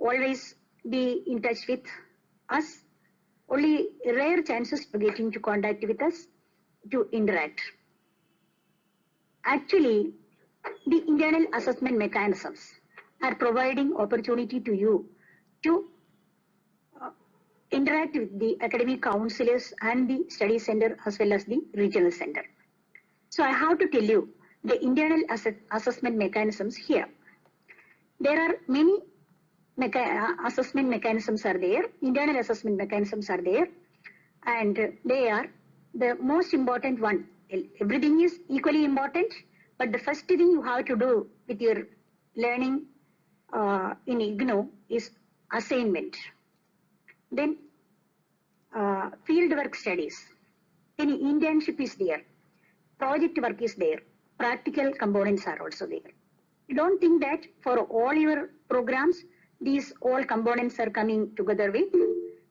always be in touch with us, only rare chances to get into contact with us to interact. Actually, the internal assessment mechanisms are providing opportunity to you to uh, interact with the academic counselors and the study center as well as the regional center. So I have to tell you the internal ass assessment mechanisms here. There are many mecha assessment mechanisms are there, internal assessment mechanisms are there, and they are the most important one. Everything is equally important, but the first thing you have to do with your learning uh, in IGNOU is assignment. Then uh, field work studies. Then internship is there. Project work is there. Practical components are also there. You don't think that for all your programs, these all components are coming together with,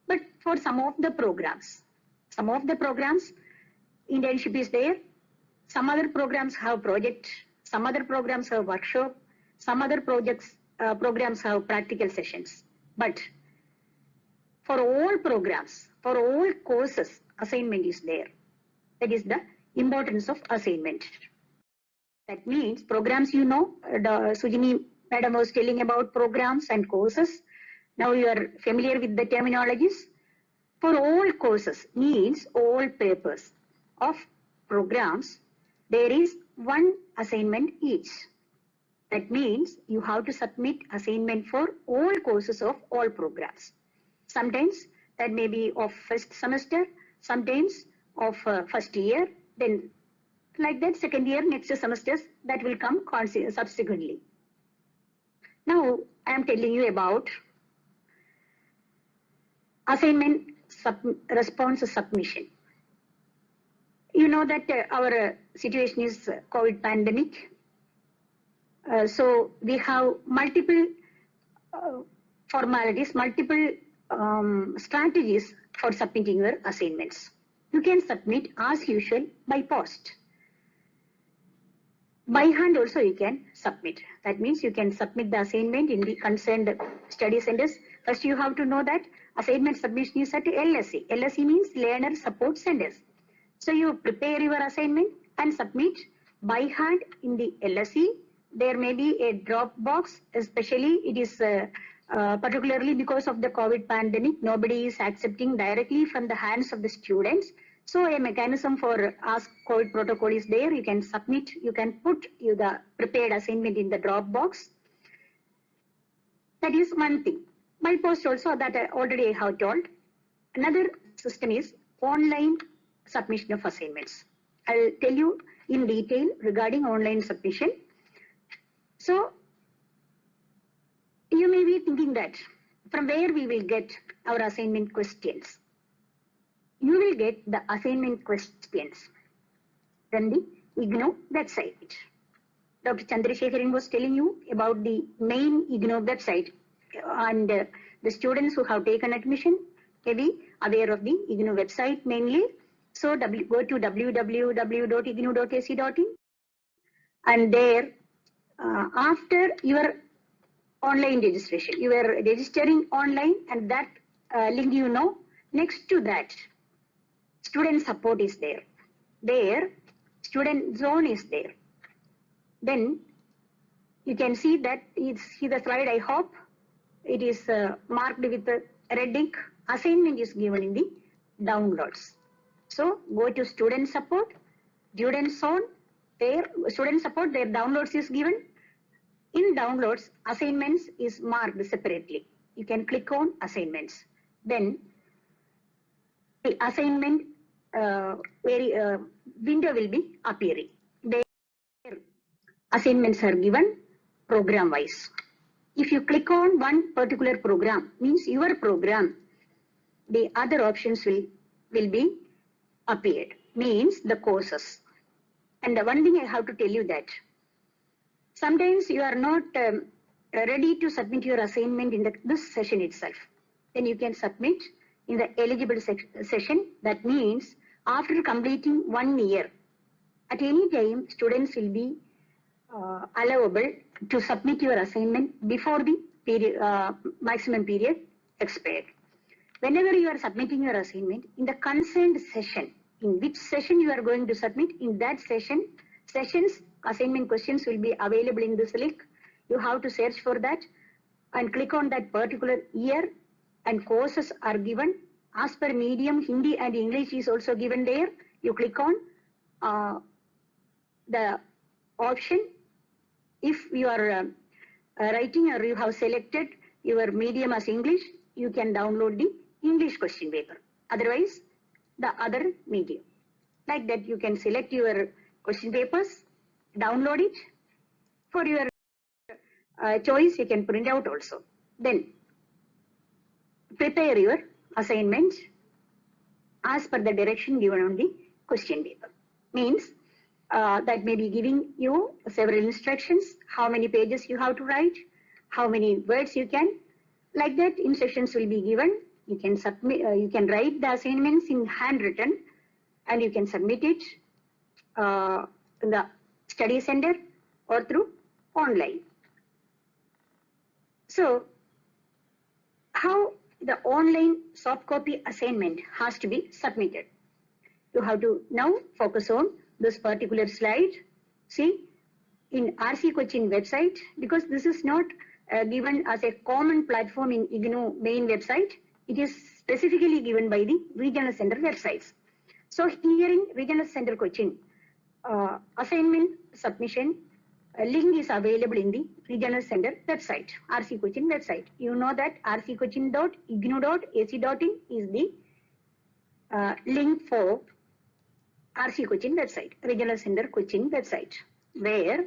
but for some of the programs, some of the programs, internship is there, some other programs have project, some other programs have workshop, some other projects uh, programs have practical sessions. But for all programs, for all courses, assignment is there. That is the importance of assignment. That means programs you know, the Sujini madam was telling about programs and courses. Now you are familiar with the terminologies. For all courses means all papers of programs, there is one assignment each. That means you have to submit assignment for all courses of all programs. Sometimes that may be of first semester, sometimes of uh, first year, then like that second year, next semesters that will come subsequently. Now I am telling you about assignment sub response submission. You know that uh, our uh, situation is uh, COVID pandemic. Uh, so we have multiple uh, formalities, multiple um, strategies for submitting your assignments. You can submit as usual by post. By hand also you can submit. That means you can submit the assignment in the concerned study centers. First you have to know that assignment submission is at LSC. LSC means Learner Support Centers. So you prepare your assignment and submit by hand in the LSC. There may be a drop box, especially it is uh, uh, particularly because of the COVID pandemic, nobody is accepting directly from the hands of the students. So a mechanism for ask COVID protocol is there. You can submit, you can put you the prepared assignment in the Dropbox. That is one thing. By post also that I already have told. Another system is online submission of assignments. I'll tell you in detail regarding online submission. So you may be thinking that from where we will get our assignment questions you will get the assignment questions from the IGNOU website. Dr. Chandrasekharan was telling you about the main IGNOU website and uh, the students who have taken admission may be aware of the IGNOU website mainly. So w, go to www.ignou.ac.in and there uh, after your online registration, you are registering online and that uh, link you know, next to that student support is there. There, student zone is there. Then you can see that it's see the slide I hope. It is uh, marked with a red ink. Assignment is given in the downloads. So go to student support, student zone, there student support, their downloads is given. In downloads, assignments is marked separately. You can click on assignments. Then the assignment very, uh, window will be appearing. There assignments are given program wise. If you click on one particular program, means your program, the other options will, will be appeared, means the courses. And the one thing I have to tell you that sometimes you are not um, ready to submit your assignment in the, this session itself. Then you can submit in the eligible session. That means after completing one year, at any time students will be uh, allowable to submit your assignment before the period, uh, maximum period expired. Whenever you are submitting your assignment in the concerned session, in which session you are going to submit, in that session, sessions assignment questions will be available in this link. You have to search for that and click on that particular year and courses are given as per medium Hindi and English is also given there. You click on uh, the option if you are uh, writing or you have selected your medium as English, you can download the English question paper. Otherwise, the other medium. Like that, you can select your question papers, download it. For your uh, choice, you can print out also. Then, prepare your assignment as per the direction given on the question paper. Means, uh, that may be giving you several instructions, how many pages you have to write, how many words you can. Like that, instructions will be given. You can submit, uh, you can write the assignments in handwritten and you can submit it uh, in the study center or through online. So, how the online soft copy assignment has to be submitted. You have to now focus on this particular slide. See, in RC Cochin website, because this is not uh, given as a common platform in IGNOU main website, it is specifically given by the regional center websites. So here in regional center Cochin, uh, assignment submission uh, link is available in the regional center website, RC Cochin website. You know that rccochin.ignou.ac.in is the uh, link for RC Cochin website, Regional Center Cochin website, where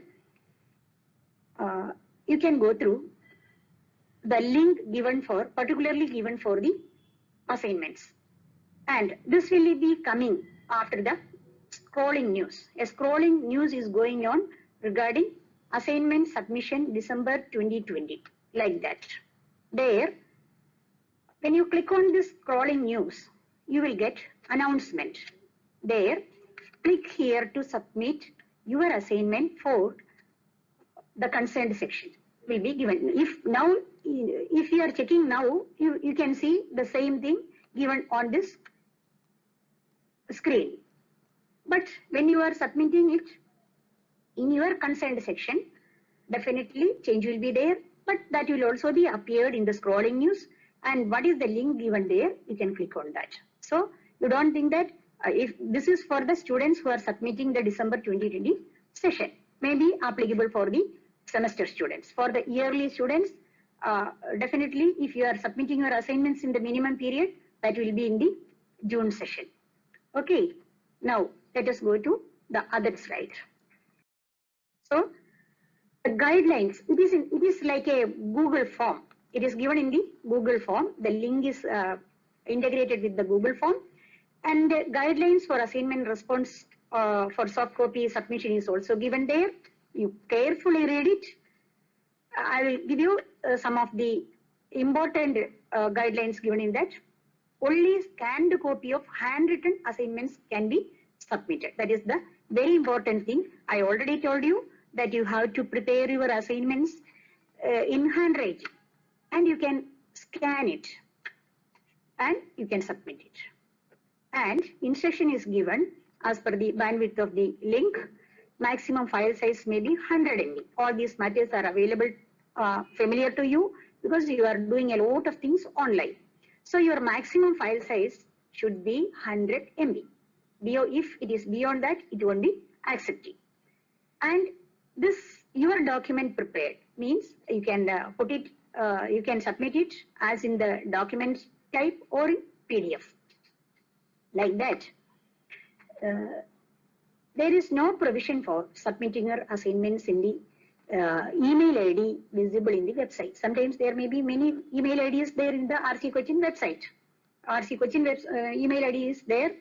uh, you can go through the link given for, particularly given for the assignments. And this will be coming after the scrolling news. A scrolling news is going on regarding assignment submission December 2020, like that. There, when you click on this scrolling news, you will get announcement. There, click here to submit your assignment for the consent section will be given. If now, if you are checking now, you, you can see the same thing given on this screen. But when you are submitting it in your consent section, definitely change will be there, but that will also be appeared in the scrolling news. And what is the link given there? You can click on that. So you don't think that uh, if this is for the students who are submitting the December 2020 session, may be applicable for the semester students. For the yearly students, uh, definitely if you are submitting your assignments in the minimum period, that will be in the June session. Okay, now let us go to the other slide. So the guidelines, it is, in, it is like a Google form. It is given in the Google form. The link is uh, integrated with the Google form and guidelines for assignment response uh, for soft copy submission is also given there. You carefully read it. I will give you uh, some of the important uh, guidelines given in that. Only scanned copy of handwritten assignments can be submitted. That is the very important thing. I already told you that you have to prepare your assignments uh, in handwriting and you can scan it and you can submit it and instruction is given as per the bandwidth of the link. Maximum file size may be 100 MB. All these matters are available, uh, familiar to you because you are doing a lot of things online. So your maximum file size should be 100 MB. If it is beyond that, it won't be accepted. And this your document prepared means you can uh, put it, uh, you can submit it as in the document type or PDF like that. Uh, there is no provision for submitting your assignments in the uh, email ID visible in the website. Sometimes there may be many email IDs there in the RC Cochin website. RC Cochin web, uh, email ID is there.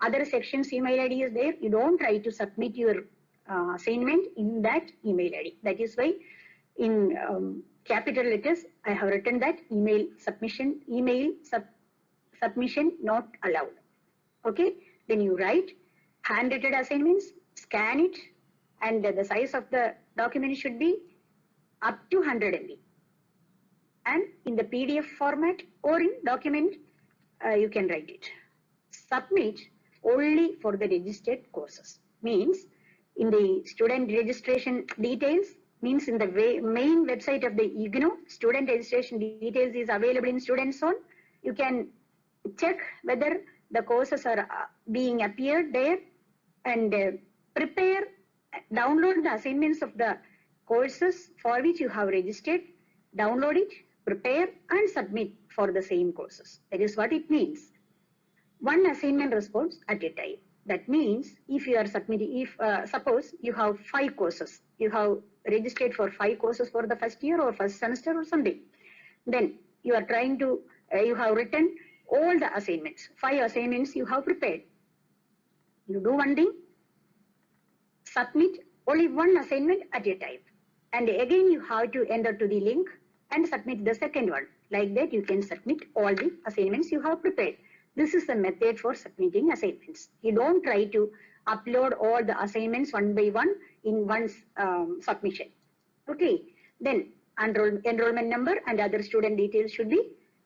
Other sections email ID is there. You don't try to submit your uh, assignment in that email ID. That is why in um, capital letters I have written that email submission, email sub, submission not allowed. Okay, then you write handwritten assignments, scan it, and the size of the document should be up to 100 MB. And in the PDF format or in document, uh, you can write it. Submit only for the registered courses. Means in the student registration details, means in the main website of the IGNOU, student registration details is available in Student Zone. You can check whether the courses are uh, being appeared there and uh, prepare, download the assignments of the courses for which you have registered, download it, prepare and submit for the same courses. That is what it means. One assignment response at a time. That means if you are submitting, if uh, suppose you have five courses, you have registered for five courses for the first year or first semester or something, then you are trying to, uh, you have written all the assignments, five assignments you have prepared. You do one thing, submit only one assignment at a time. And again you have to enter to the link and submit the second one. Like that you can submit all the assignments you have prepared. This is the method for submitting assignments. You don't try to upload all the assignments one by one in one um, submission. Okay, then enroll, enrollment number and other student details should be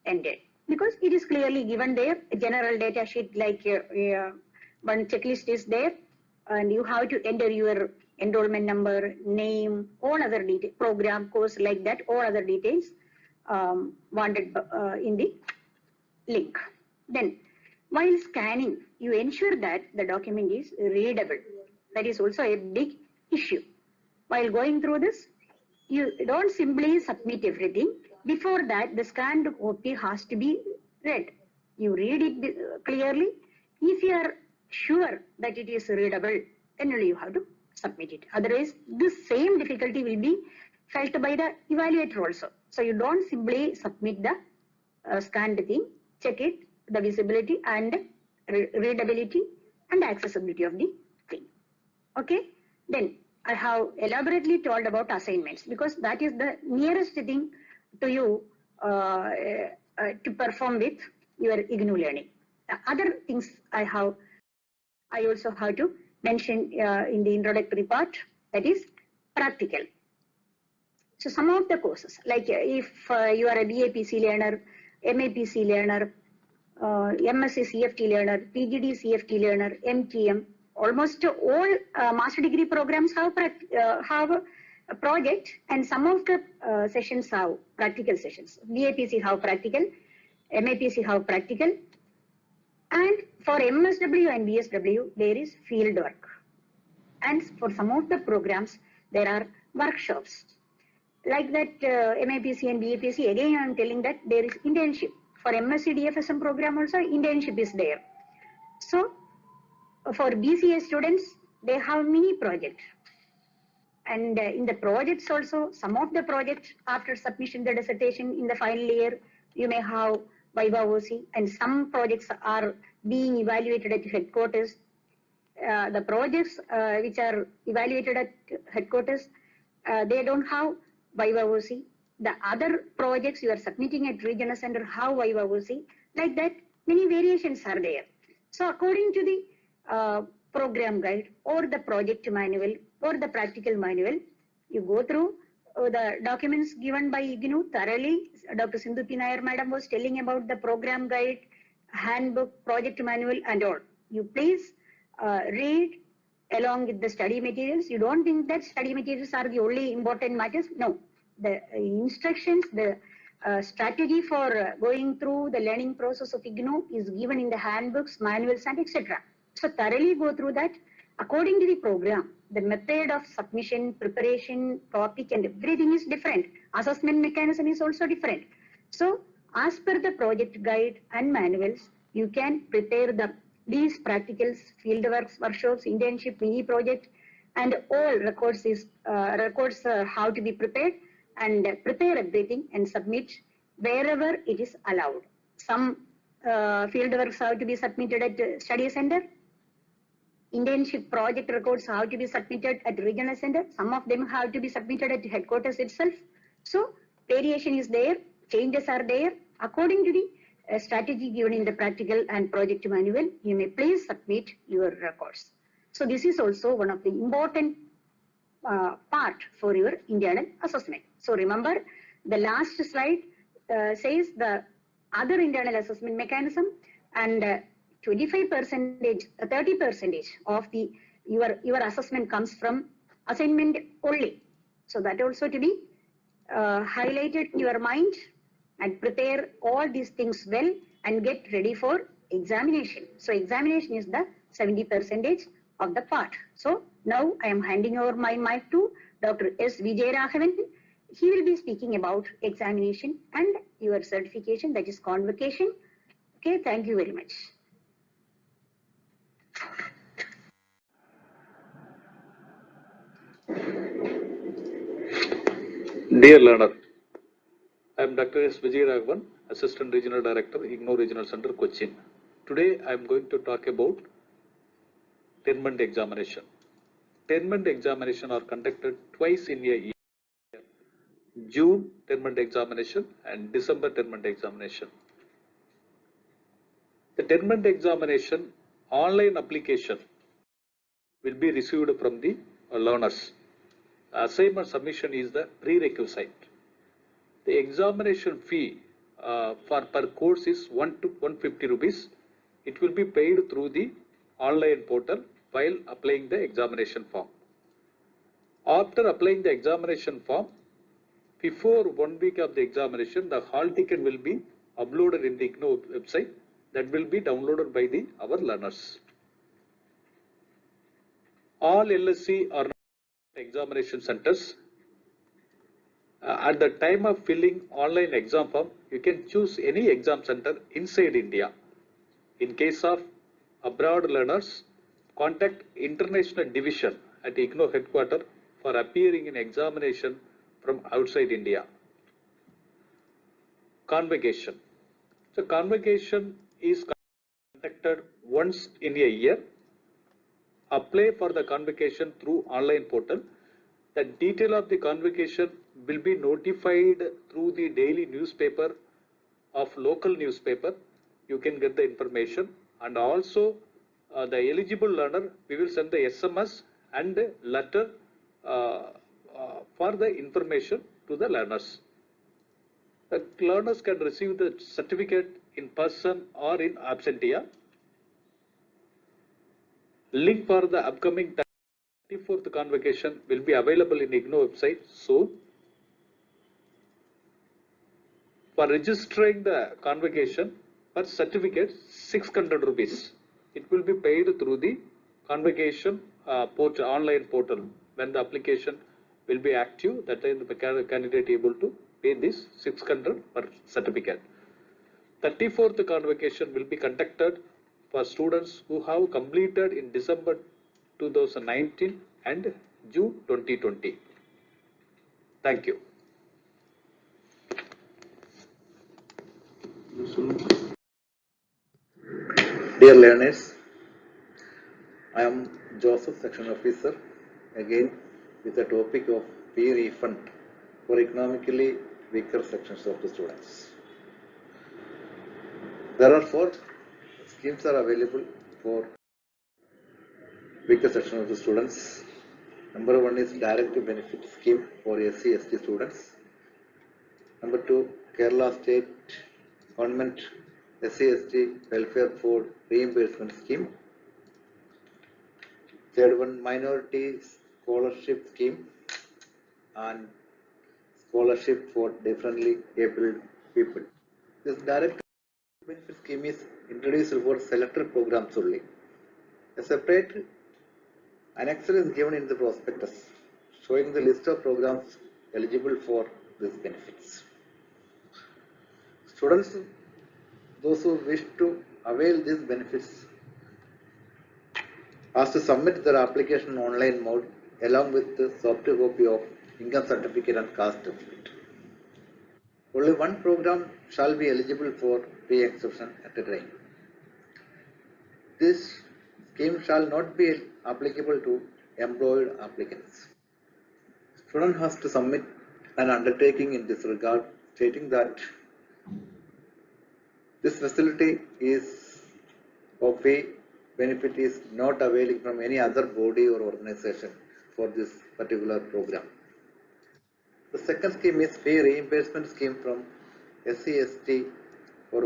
entered because it is clearly given there. General data sheet like uh, uh, one checklist is there and you have to enter your enrollment number, name, all other details, program, course like that, all other details um, wanted uh, in the link. Then while scanning, you ensure that the document is readable. That is also a big issue. While going through this, you don't simply submit everything. Before that, the scanned copy has to be read. You read it clearly. If you are sure that it is readable, then only you have to submit it. Otherwise, this same difficulty will be felt by the evaluator also. So you don't simply submit the uh, scanned thing, check it, the visibility and re readability and accessibility of the thing. Okay, then I have elaborately told about assignments because that is the nearest thing to you uh, uh, to perform with your IGNOU learning. The other things I have, I also have to mention uh, in the introductory part that is practical. So some of the courses like if you are a BAPC learner, MAPC learner, uh, MSc CFT learner, PGD CFT learner, MTM, almost all uh, master degree programs have uh, have a project and some of the uh, sessions have practical sessions. BAPC have practical, MAPC have practical and for MSW and BSW there is field work and for some of the programs there are workshops. Like that uh, MAPC and BAPC again I am telling that there is internship for MSc DFSM program also internship is there. So for BCA students, they have mini project. And uh, in the projects also, some of the projects after submission the dissertation in the final year, you may have Viva Voce and some projects are being evaluated at headquarters. Uh, the projects uh, which are evaluated at headquarters, uh, they don't have Viva Voce the other projects you are submitting at regional center, how Viva Voce, like that, many variations are there. So according to the uh, program guide or the project manual or the practical manual, you go through uh, the documents given by IGNOU thoroughly. Dr. Sindhu P. Nair madam was telling about the program guide, handbook, project manual and all. You please uh, read along with the study materials. You don't think that study materials are the only important matters. No, the instructions, the uh, strategy for uh, going through the learning process of IGNOU is given in the handbooks, manuals and etc. So thoroughly go through that according to the program. The method of submission, preparation, topic and everything is different. Assessment mechanism is also different. So as per the project guide and manuals, you can prepare the these practicals, fieldworks, workshops, internship, mini project, and all records is uh, records uh, how to be prepared and prepare everything and submit wherever it is allowed. Some uh, fieldworks have to be submitted at study center. Internship project records have to be submitted at regional center. Some of them have to be submitted at headquarters itself. So variation is there, changes are there. According to the uh, strategy given in the practical and project manual, you may please submit your records. So this is also one of the important uh, part for your internal assessment. So remember the last slide uh, says the other internal assessment mechanism and uh, 25 percentage, 30 percentage of the your your assessment comes from assignment only. So that also to be uh, highlighted in your mind and prepare all these things well and get ready for examination. So examination is the 70 percentage of the part. So now I am handing over my mic to Dr. S. Vijay Raghavan. He will be speaking about examination and your certification that is convocation. Okay, thank you very much. Dear learner, I am Dr. S. Vijay Raghavan, Assistant Regional Director, IGNOU Regional Center, Cochin. Today I am going to talk about term end examination. term end examination are conducted twice in a year. June term end examination and December term end examination. The term end examination online application will be received from the learners. Assignment submission is the prerequisite. The examination fee uh, for per course is 1 to 150 rupees. It will be paid through the online portal while applying the examination form. After applying the examination form, before one week of the examination, the hall ticket will be uploaded in the IGNOU website that will be downloaded by the our learners. All LSC are examination centers. Uh, at the time of filling online exam form, you can choose any exam center inside India. In case of abroad learners, contact International Division at IGNOU headquarters for appearing in examination from outside India. Convocation. So convocation is conducted once in a year. Apply for the convocation through online portal. The detail of the convocation will be notified through the daily newspaper of local newspaper. You can get the information and also uh, the eligible learner, we will send the SMS and letter uh, for the information to the learners. The learners can receive the certificate in person or in absentia. Link for the upcoming 34th convocation will be available in IGNOU website soon. For registering the convocation, per certificate 600 rupees. It will be paid through the convocation uh, online portal. When the application will be active, that time the candidate able to pay this 600 per certificate. 34th convocation will be conducted for students who have completed in December 2019 and June 2020. Thank you. Dear learners, I am Joseph, section officer, again with the topic of fee refund for economically weaker sections of the students. There are four schemes are available for weaker section of the students. Number one is direct benefit scheme for SC ST students. Number two, Kerala State Government SC ST Welfare for Reimbursement Scheme. Third one, Minority Scholarship Scheme and Scholarship for Differently Abled People. This direct benefit scheme is introduced for selected programs only. A separate annexure is given in the prospectus showing the list of programs eligible for these benefits. Students, those who wish to avail these benefits has to submit their application online mode along with the soft copy of income certificate and caste certificate. Only one program shall be eligible for pay exception at a time. This scheme shall not be applicable to employed applicants. Student has to submit an undertaking in this regard stating that this facility is of a benefit is not availing from any other body or organization for this particular program. The second scheme is fee reimbursement scheme from SCST or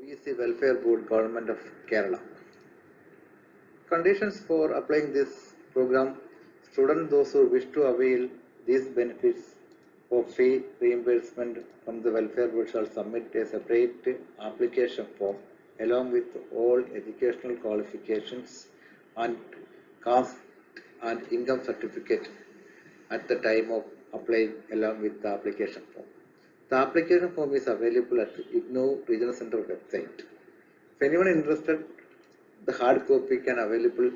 OEC Welfare Board Government of Kerala. Conditions for applying this program, students those who wish to avail these benefits of fee reimbursement from the welfare board shall submit a separate application form along with all educational qualifications and caste and income certificate at the time of applying along with the application form. The application form is available at the IGNOU Regional Center website. If anyone interested, the hard copy can available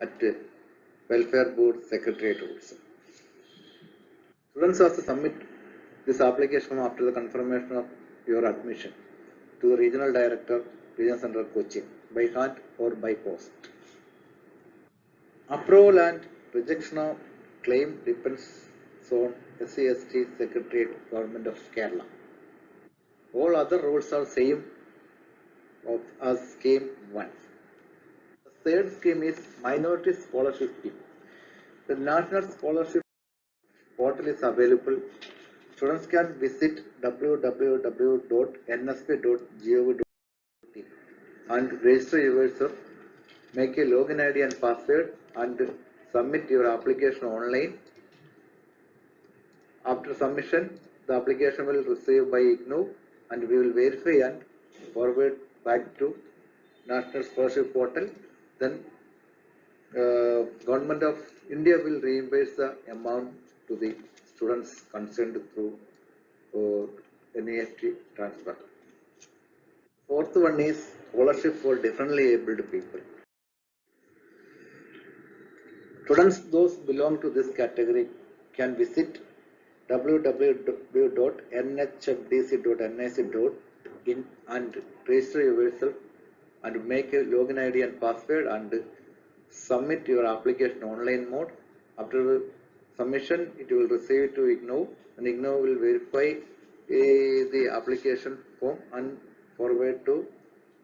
at the Welfare Board Secretariat also. Students to submit this application after the confirmation of your admission to the Regional Director, Regional Center Cochin, by hand or by post. Approval and rejection of claim depends on SCST Secretariat, Government of Kerala. All other rules are same of as scheme one. The third scheme is minority scholarship scheme. The national scholarship portal is available. Students can visit www.nsp.gov.in and register yourself, make a login ID and password and submit your application online. After submission, the application will receive by IGNOU and we will verify and forward back to National Scholarship Portal. Then uh, Government of India will reimburse the amount to the students concerned through uh, NEFT transfer. Fourth one is scholarship for differently abled people. Students those belong to this category can visit www.nhfdc.nic.in and register yourself and make a login ID and password and submit your application online mode. After submission, it will receive to IGNOU and IGNOU will verify uh, the application form and forward to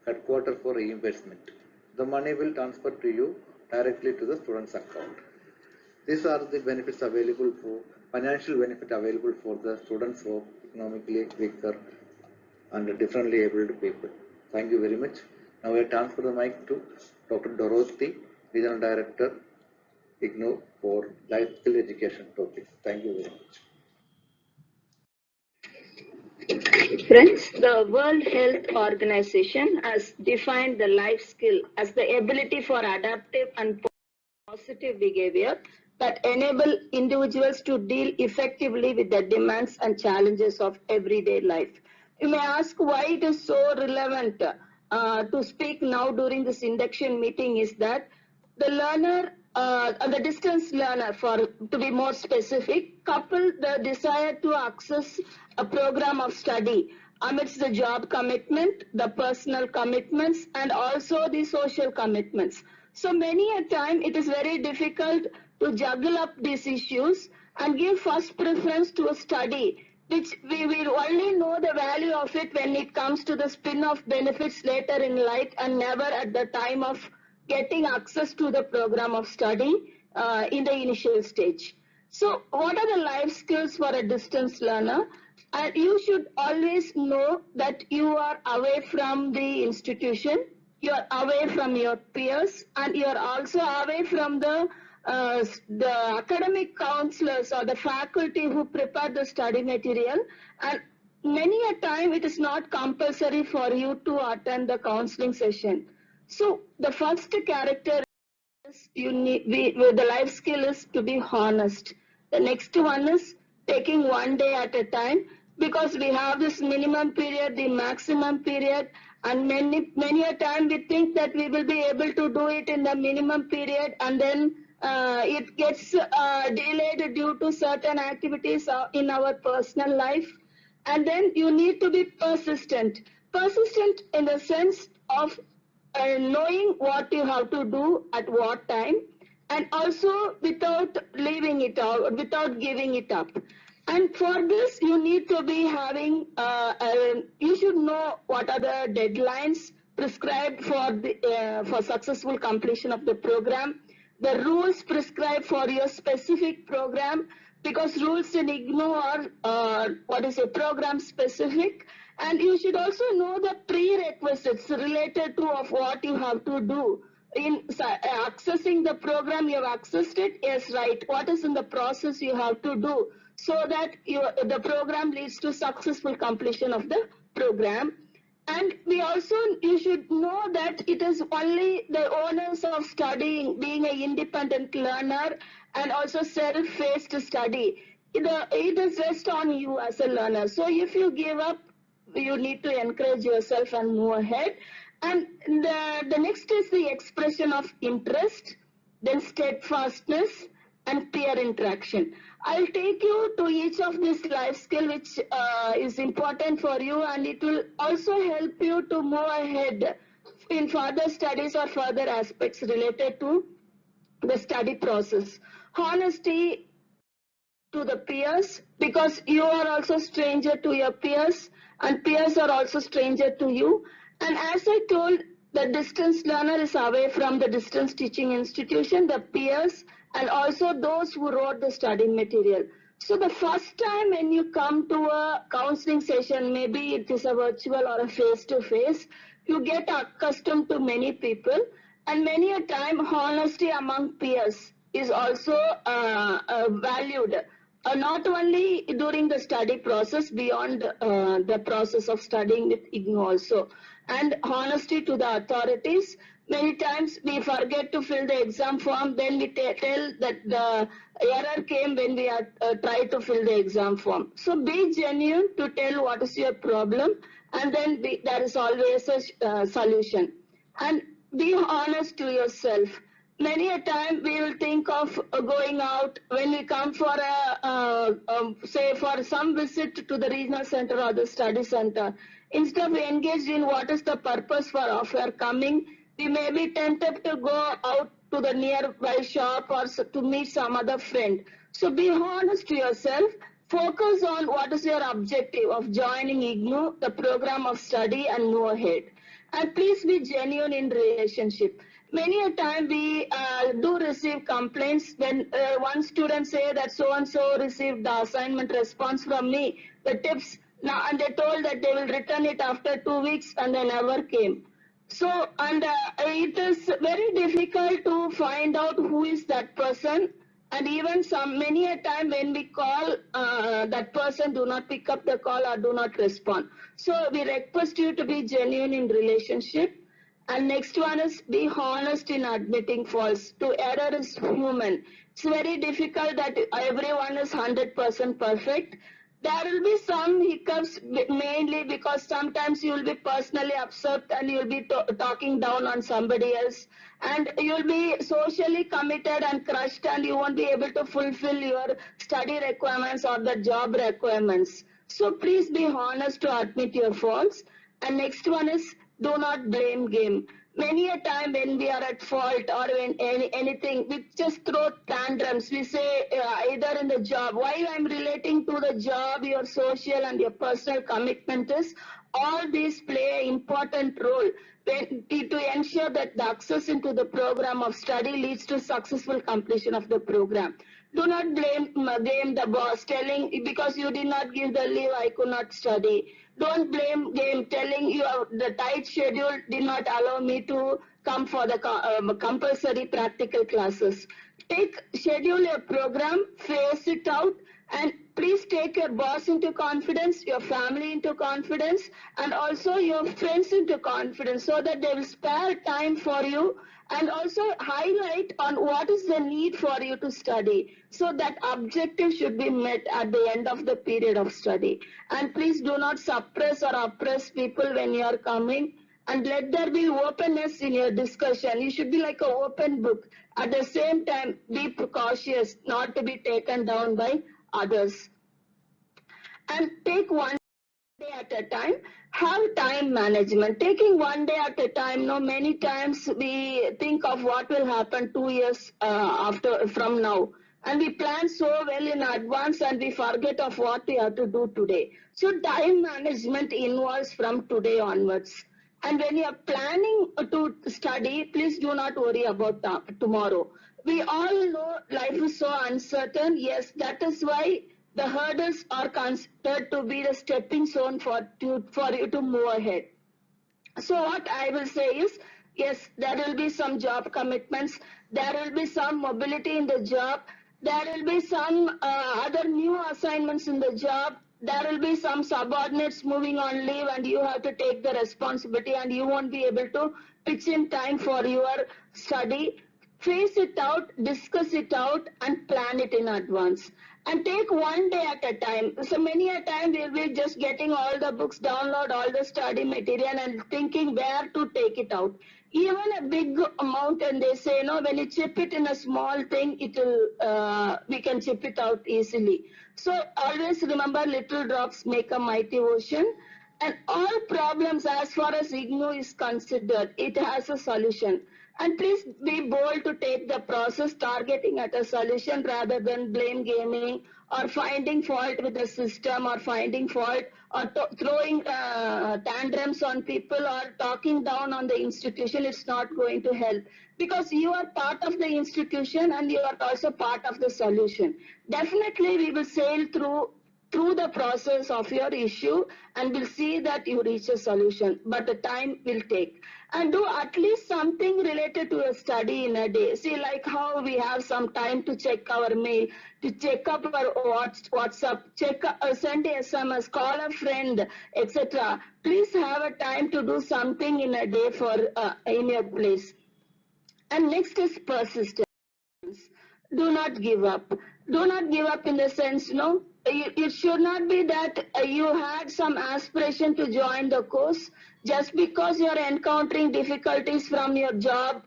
headquarter for reimbursement. The money will transfer to you directly to the student's account. These are the benefits available for financial benefit available for the students of economically weaker and differently abled people. Thank you very much. Now I transfer the mic to Dr. Dorothy, Regional Director, IGNOU for life skill education topics. Thank you very much. Friends, the World Health Organization has defined the life skill as the ability for adaptive and positive behavior that enable individuals to deal effectively with the demands and challenges of everyday life. You may ask why it is so relevant uh, to speak now during this induction meeting is that the learner uh, the distance learner for to be more specific couple the desire to access a program of study amidst the job commitment the personal commitments and also the social commitments. So many a time it is very difficult to juggle up these issues and give first preference to a study which we will only know the value of it when it comes to the spin-off benefits later in life and never at the time of getting access to the program of study uh, in the initial stage. So what are the life skills for a distance learner? And you should always know that you are away from the institution, you are away from your peers, and you are also away from the uh, the academic counselors or the faculty who prepare the study material and many a time it is not compulsory for you to attend the counseling session. So the first character is you need, we, the life skill is to be honest. The next one is taking one day at a time because we have this minimum period, the maximum period And many, many a time we think that we will be able to do it in the minimum period and then uh, it gets uh, delayed due to certain activities uh, in our personal life. And then you need to be persistent. Persistent in the sense of uh, knowing what you have to do at what time and also without leaving it out, without giving it up. And for this, you need to be having, uh, uh, you should know what are the deadlines prescribed for the uh, for successful completion of the program, the rules prescribed for your specific program, because rules in IGNOU are uh, what is a program specific, and you should also know the prerequisites related to of what you have to do in accessing the program. You have accessed it? Yes right. What is in the process you have to do so that you, the program leads to successful completion of the program? And we also you should know that it is only the owners of studying being an independent learner and also self-paced study. It, it is rest on you as a learner. So if you give up you need to encourage yourself and move ahead and the, the next is the expression of interest, then steadfastness and peer interaction. I'll take you to each of these life skill which uh, is important for you and it will also help you to move ahead in further studies or further aspects related to the study process. Honesty to the peers because you are also stranger to your peers and peers are also stranger to you and as I told, the distance learner is away from the distance teaching institution, the peers, and also those who wrote the study material. So the first time when you come to a counseling session, maybe it is a virtual or a face-to-face, you get accustomed to many people and many a time honesty among peers is also uh, uh, valued. Uh, not only during the study process, beyond uh, the process of studying with also and honesty to the authorities. Many times we forget to fill the exam form, then we tell that the error came when we are uh, tried to fill the exam form. So be genuine to tell what is your problem and then be, there is always a uh, solution. And be honest to yourself. Many a time we will think of uh, going out when we come for a, uh, um, say for some visit to the regional center or the study center Instead of engaged in what is the purpose for of your coming, we may be tempted to go out to the nearby shop or to meet some other friend. So be honest to yourself. Focus on what is your objective of joining IGNOU, the program of study and move ahead. And please be genuine in relationship. Many a time we uh, do receive complaints when uh, one student say that so and so received the assignment response from me. The tips now, and they told that they will return it after two weeks and they never came. So, and uh, it is very difficult to find out who is that person. And even some, many a time when we call, uh, that person do not pick up the call or do not respond. So we request you to be genuine in relationship. And next one is be honest in admitting faults. To error is human. It's very difficult that everyone is 100% perfect there will be some hiccups mainly because sometimes you will be personally upset and you'll be talking down on somebody else and you'll be socially committed and crushed and you won't be able to fulfill your study requirements or the job requirements. So please be honest to admit your faults. And next one is do not blame game many a time when we are at fault or when any, anything, we just throw tantrums. We say uh, either in the job, why I'm relating to the job, your social and your personal commitment is, all these play an important role when, to ensure that the access into the program of study leads to successful completion of the program. Do not blame, blame the boss telling because you did not give the leave, I could not study don't blame game telling you the tight schedule did not allow me to come for the um, compulsory practical classes. Take schedule your program, face it out and please take your boss into confidence, your family into confidence and also your friends into confidence so that they will spare time for you and also highlight on what is the need for you to study. So that objective should be met at the end of the period of study. And please do not suppress or oppress people when you are coming and let there be openness in your discussion. You should be like an open book. At the same time, be precautious not to be taken down by others. And take one at a time. Have time management. Taking one day at a time no many times we think of what will happen two years uh, after from now. And we plan so well in advance and we forget of what we have to do today. So time management involves from today onwards. And when you are planning to study please do not worry about tomorrow. We all know life is so uncertain. Yes that is why the hurdles are considered to be the stepping stone for, to, for you to move ahead. So what I will say is, yes, there will be some job commitments, there will be some mobility in the job, there will be some uh, other new assignments in the job, there will be some subordinates moving on leave and you have to take the responsibility and you won't be able to pitch in time for your study. Face it out, discuss it out and plan it in advance and take one day at a time. So many a time we'll be just getting all the books, download all the study material and thinking where to take it out. Even a big amount and they say, no, when you chip it in a small thing, it will, uh, we can chip it out easily. So always remember little drops make a mighty ocean and all problems as far as IGNOU is considered, it has a solution. And please be bold to take the process targeting at a solution rather than blame gaming or finding fault with the system or finding fault or throwing uh, tantrums on people or talking down on the institution. It's not going to help because you are part of the institution and you are also part of the solution. Definitely we will sail through through the process of your issue and we'll see that you reach a solution but the time will take and do at least something related to a study in a day. See like how we have some time to check our mail to check up our whatsapp check uh, send sms call a friend etc please have a time to do something in a day for uh, in your place. And next is persistence. Do not give up do not give up in the sense no? It should not be that uh, you had some aspiration to join the course. Just because you're encountering difficulties from your job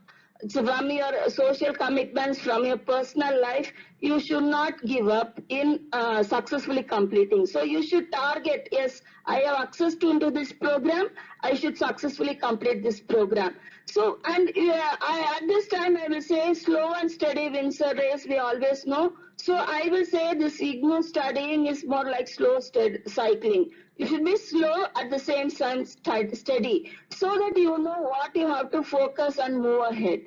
from your social commitments from your personal life you should not give up in uh, successfully completing. So you should target yes i have access to into this program. I should successfully complete this program so and uh, I, at this time i will say slow and steady wins a race we always know so I will say this IGNOU studying is more like slow cycling. You should be slow at the same time steady so that you know what you have to focus and move ahead.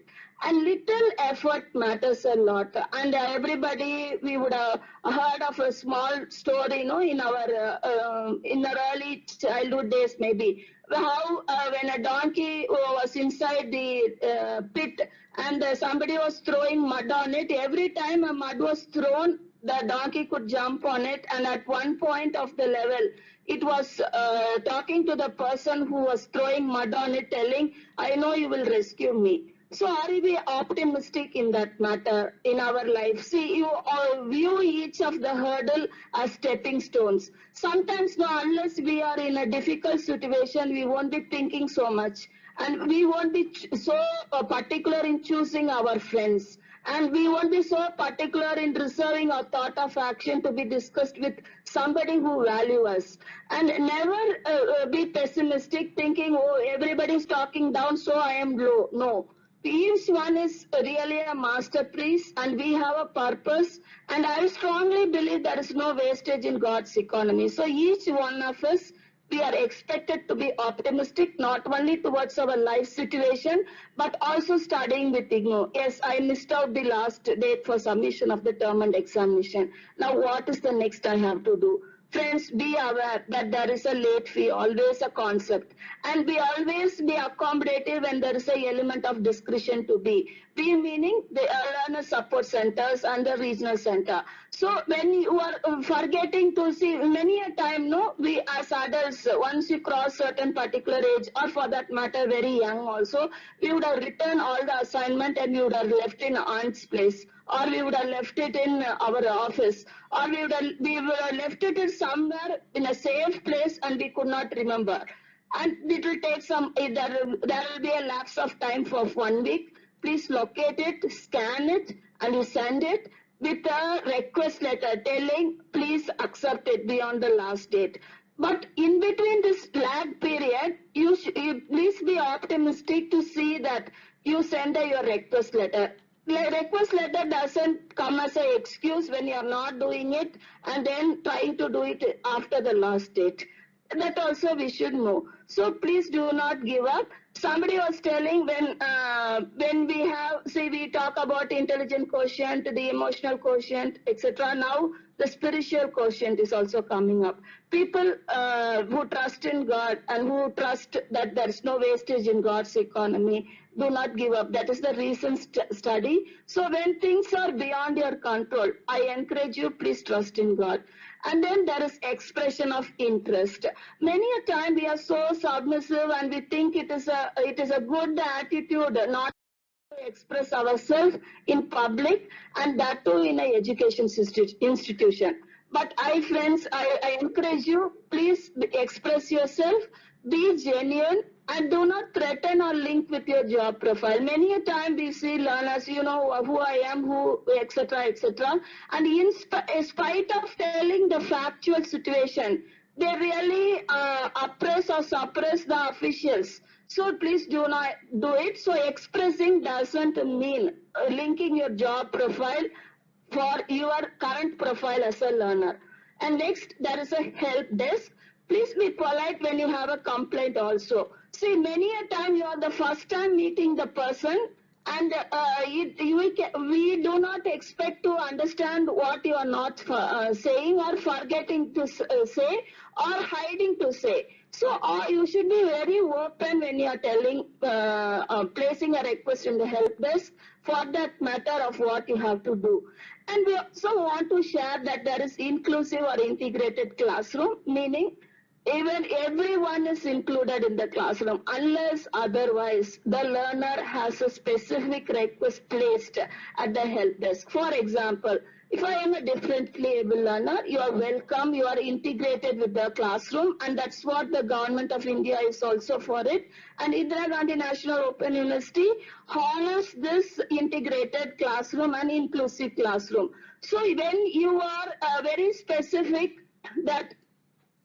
And little effort matters a lot. And everybody, we would have heard of a small story, you know, in our uh, uh, in our early childhood days, maybe how uh, when a donkey was inside the uh, pit and uh, somebody was throwing mud on it, every time a mud was thrown, the donkey could jump on it. And at one point of the level, it was uh, talking to the person who was throwing mud on it, telling, I know you will rescue me. So are we optimistic in that matter in our life? See, you all view each of the hurdle as stepping stones. Sometimes, no, unless we are in a difficult situation, we won't be thinking so much. And we won't be so particular in choosing our friends. And we won't be so particular in reserving our thought of action to be discussed with somebody who value us. And never uh, uh be pessimistic thinking, oh, everybody's talking down, so I am low. No each one is really a masterpiece and we have a purpose and I strongly believe there is no wastage in God's economy. So each one of us, we are expected to be optimistic not only towards our life situation but also studying with IGNOU. Yes, I missed out the last date for submission of the term end examination. Now what is the next I have to do? Friends, be aware that there is a late fee, always a concept. And be always be accommodative when there is a element of discretion to be. Be meaning the learner support centers and the regional center. So when you are uh, forgetting to see many a time, no, we as adults, once you cross certain particular age or for that matter very young also, we would have written all the assignment and we would have left in aunt's place or we would have left it in our office or we would have, we would have left it in somewhere in a safe place and we could not remember and it will take some, there, there will be a lapse of time for one week. Please locate it, scan it, and you send it with a request letter telling please accept it beyond the last date. But in between this lag period, you, you please be optimistic to see that you send your request letter. Le- request letter doesn't come as an excuse when you are not doing it and then trying to do it after the last date. That also we should know. So please do not give up. Somebody was telling when uh, when we have see we talk about intelligent quotient, the emotional quotient, etc. Now the spiritual quotient is also coming up. People uh, who trust in God and who trust that there is no wastage in God's economy do not give up. That is the recent st- study. So when things are beyond your control, I encourage you, please trust in God. And then there is expression of interest. Many a time we are so submissive and we think it is a it is a good attitude not to express ourselves in public and that too in a education institution. But I friends, I, I encourage you, please express yourself, be genuine and do not threaten or link with your job profile. Many a time we see learners, you know, who I am, who, etc., etc. And in sp- in spite of telling the factual situation, they really uh, oppress or suppress the officials. So please do not do it. So expressing doesn't mean uh, linking your job profile for your current profile as a learner. And next, there is a help desk. Please be polite when you have a complaint also. See, many a time you are the first time meeting the person and uh, you, we do not expect to understand what you are not uh, saying or forgetting to uh, say or hiding to say. So uh, you should be very open when you are telling, uh, placing a request in the help desk for that matter of what you have to do. And we also want to share that there is inclusive or integrated classroom, meaning even everyone is included in the classroom unless otherwise the learner has a specific request placed at the help desk. For example, if I am a differently able learner, you are welcome, you are integrated with the classroom and that's what the government of India is also for it. And Indira Gandhi National Open University honors this integrated classroom and inclusive classroom. So when you are uh, very specific that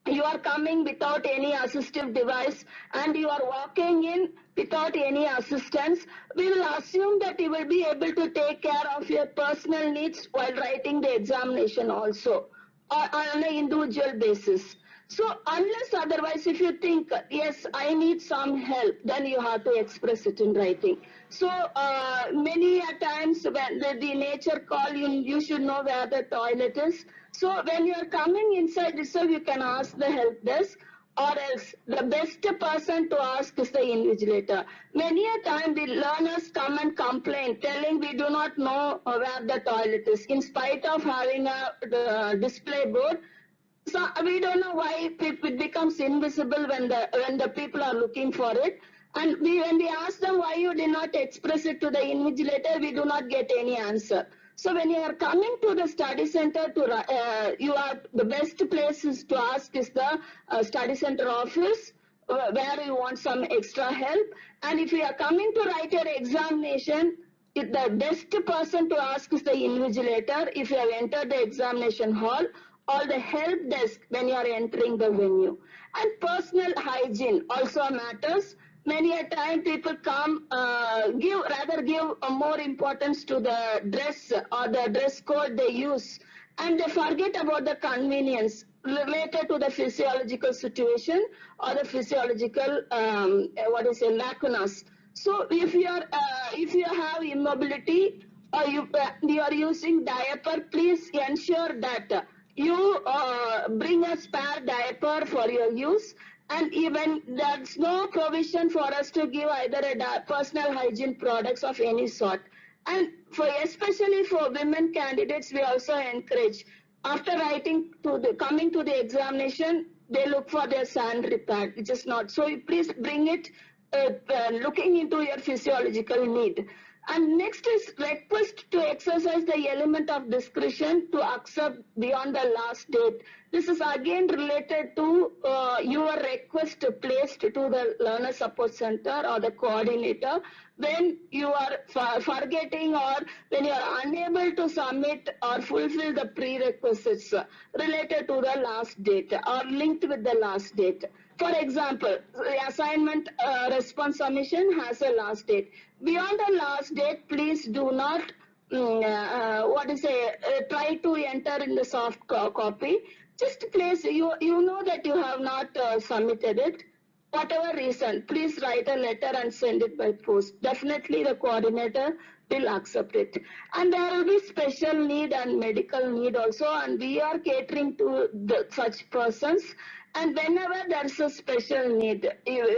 you are coming without any assistive device and you are walking in without any assistance, we will assume that you will be able to take care of your personal needs while writing the examination also on an individual basis. So unless otherwise, if you think, yes, I need some help, then you have to express it in writing. So uh, many a times when the, the nature call, you, you should know where the toilet is. So when you are coming inside reserve, you can ask the help desk or else the best person to ask is the invigilator. Many a time the learners come and complain telling we do not know uh, where the toilet is in spite of having a the display board so we don't know why it becomes invisible when the when the people are looking for it. And we when we ask them why you did not express it to the invigilator, we do not get any answer. So when you are coming to the study center to uh, you are the best places to ask is the uh, study center office uh, where you want some extra help. And if you are coming to write your examination, the best person to ask is the invigilator if you have entered the examination hall or the help desk when you are entering the venue. And personal hygiene also matters. Many a time people come, uh, give rather give more importance to the dress or the dress code they use, and they forget about the convenience related to the physiological situation or the physiological um, what is it lacunas. So if you are uh, if you have immobility or you uh, you are using diaper, please ensure that you uh, bring a spare diaper for your use and even there's no provision for us to give either a personal hygiene products of any sort. And for especially for women candidates we also encourage after writing to the coming to the examination they look for their sanitary pad which is not. So please bring it uh, uh, looking into your physiological need And next is request to exercise the element of discretion to accept beyond the last date. This is again related to uh, your request placed to the learner support center or the coordinator when you are forgetting or when you are unable to submit or fulfill the prerequisites related to the last date or linked with the last date. For example, the assignment uh, response submission has a last date. Beyond the last date, please do not mm, uh, what is it, uh, try to enter in the soft co- copy. Just place, you, you know that you have not uh, submitted it. Whatever reason, please write a letter and send it by post. Definitely the coordinator will accept it. And there will be special need and medical need also and we are catering to the, such persons and whenever there is a special need,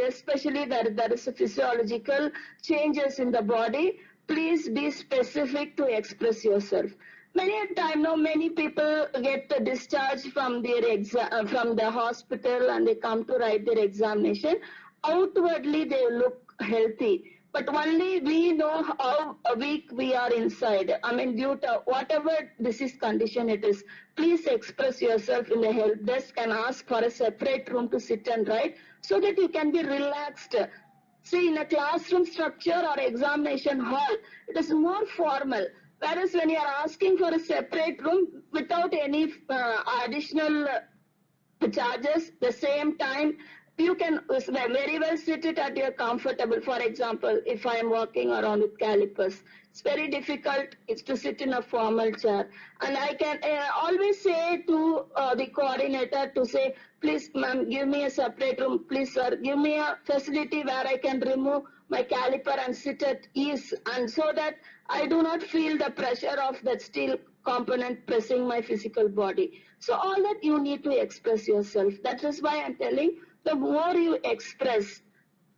especially where there is a physiological changes in the body, please be specific to express yourself. Many a time now, many people get the discharge from their exam uh, from the hospital and they come to write their examination. Outwardly, they look healthy, but only we know how weak we are inside. I mean, due to whatever disease condition it is, please express yourself in the help desk and ask for a separate room to sit and write so that you can be relaxed. See, in a classroom structure or examination hall, it is more formal. Whereas when you are asking for a separate room without any uh, additional charges, the same time you can very well sit it at your comfortable. For example, if I am walking around with calipers, it's very difficult it's to sit in a formal chair. And I can uh, always say to uh, the coordinator to say, please ma'am, give me a separate room. Please sir, give me a facility where I can remove my caliper and sit at ease. And so that I do not feel the pressure of that steel component pressing my physical body. So all that you need to express yourself. That is why I'm telling the more you express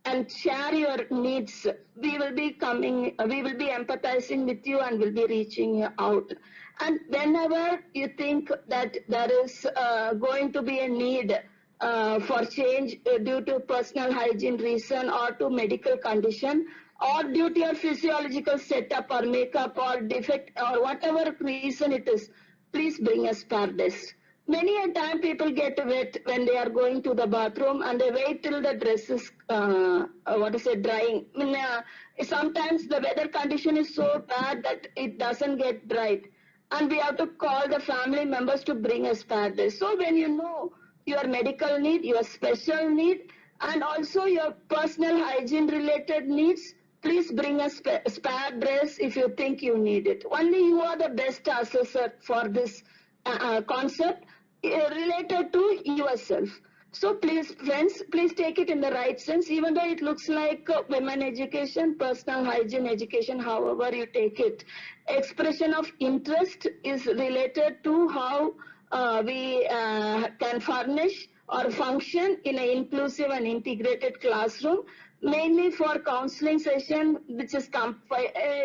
and share your needs, we will be coming, we will be empathizing with you and will be reaching you out. And whenever you think that there is uh, going to be a need uh, for change uh, due to personal hygiene reason or to medical condition or due to your physiological setup or makeup or defect or whatever reason it is, please bring us spare desk. Many a time people get wet when they are going to the bathroom and they wait till the dress is, uh, uh, what is it, drying. I mean, uh, sometimes the weather condition is so bad that it doesn't get dried. And we have to call the family members to bring a spare dress. So when you know your medical need, your special need, and also your personal hygiene related needs, please bring a spa- spare dress if you think you need it. Only you are the best assessor for this uh, uh, concept related to yourself. So please, friends, please take it in the right sense, even though it looks like uh, women education, personal hygiene education, however you take it. Expression of interest is related to how uh, we uh, can furnish or function in an inclusive and integrated classroom mainly for counseling session which is uh,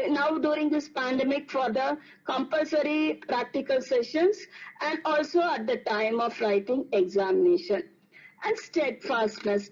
now during this pandemic for the compulsory practical sessions and also at the time of writing examination. And steadfastness.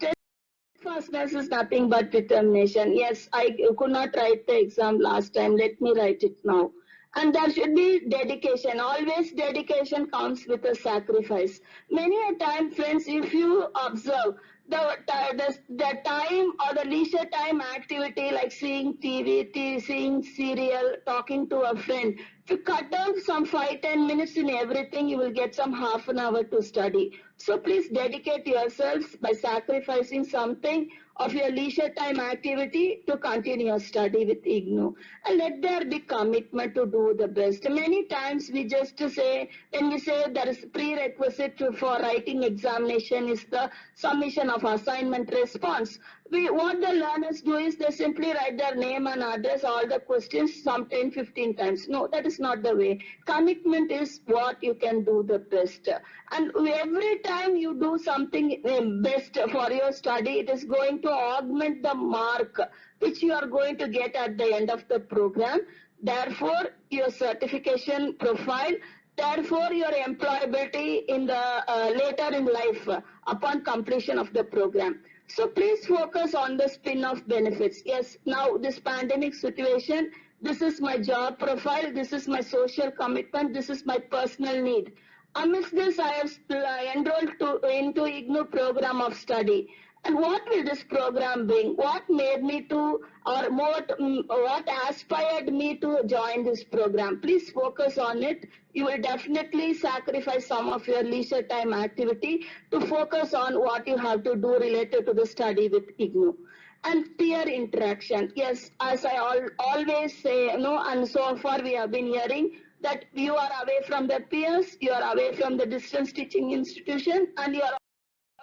Steadfastness is nothing but determination. Yes i could not write the exam last time. Let me write it now. And there should be dedication. Always dedication comes with a sacrifice. Many a time friends if you observe the, the, the time or the leisure time activity like seeing TV, seeing serial, talking to a friend. If you cut down some five, ten minutes in everything, you will get some half an hour to study. So please dedicate yourselves by sacrificing something of your leisure time activity to continue your study with IGNOU. And let there be commitment to do the best. Many times we just say, when we say there is prerequisite for writing examination is the submission of assignment response. We, what the learners do is they simply write their name and address all the questions some 10, 15 times. No, that is not the way. Commitment is what you can do the best. And every time you do something eh, best for your study, it is going to augment the mark which you are going to get at the end of the program. Therefore, your certification profile therefore your employability in the uh, later in life uh, upon completion of the program So please focus on the spin-off benefits. Yes, now this pandemic situation, this is my job profile, this is my social commitment, this is my personal need. Amidst this, I have uh, enrolled to, into IGNOU program of study. And what will this program bring? What made me to, or what, mm, what aspired me to join this program? Please focus on it. You will definitely sacrifice some of your leisure time activity to focus on what you have to do related to the study with IGNOU. And peer interaction. Yes, as I al- always say, you know, and so far we have been hearing that you are away from the peers, you are away from the distance teaching institution, and you are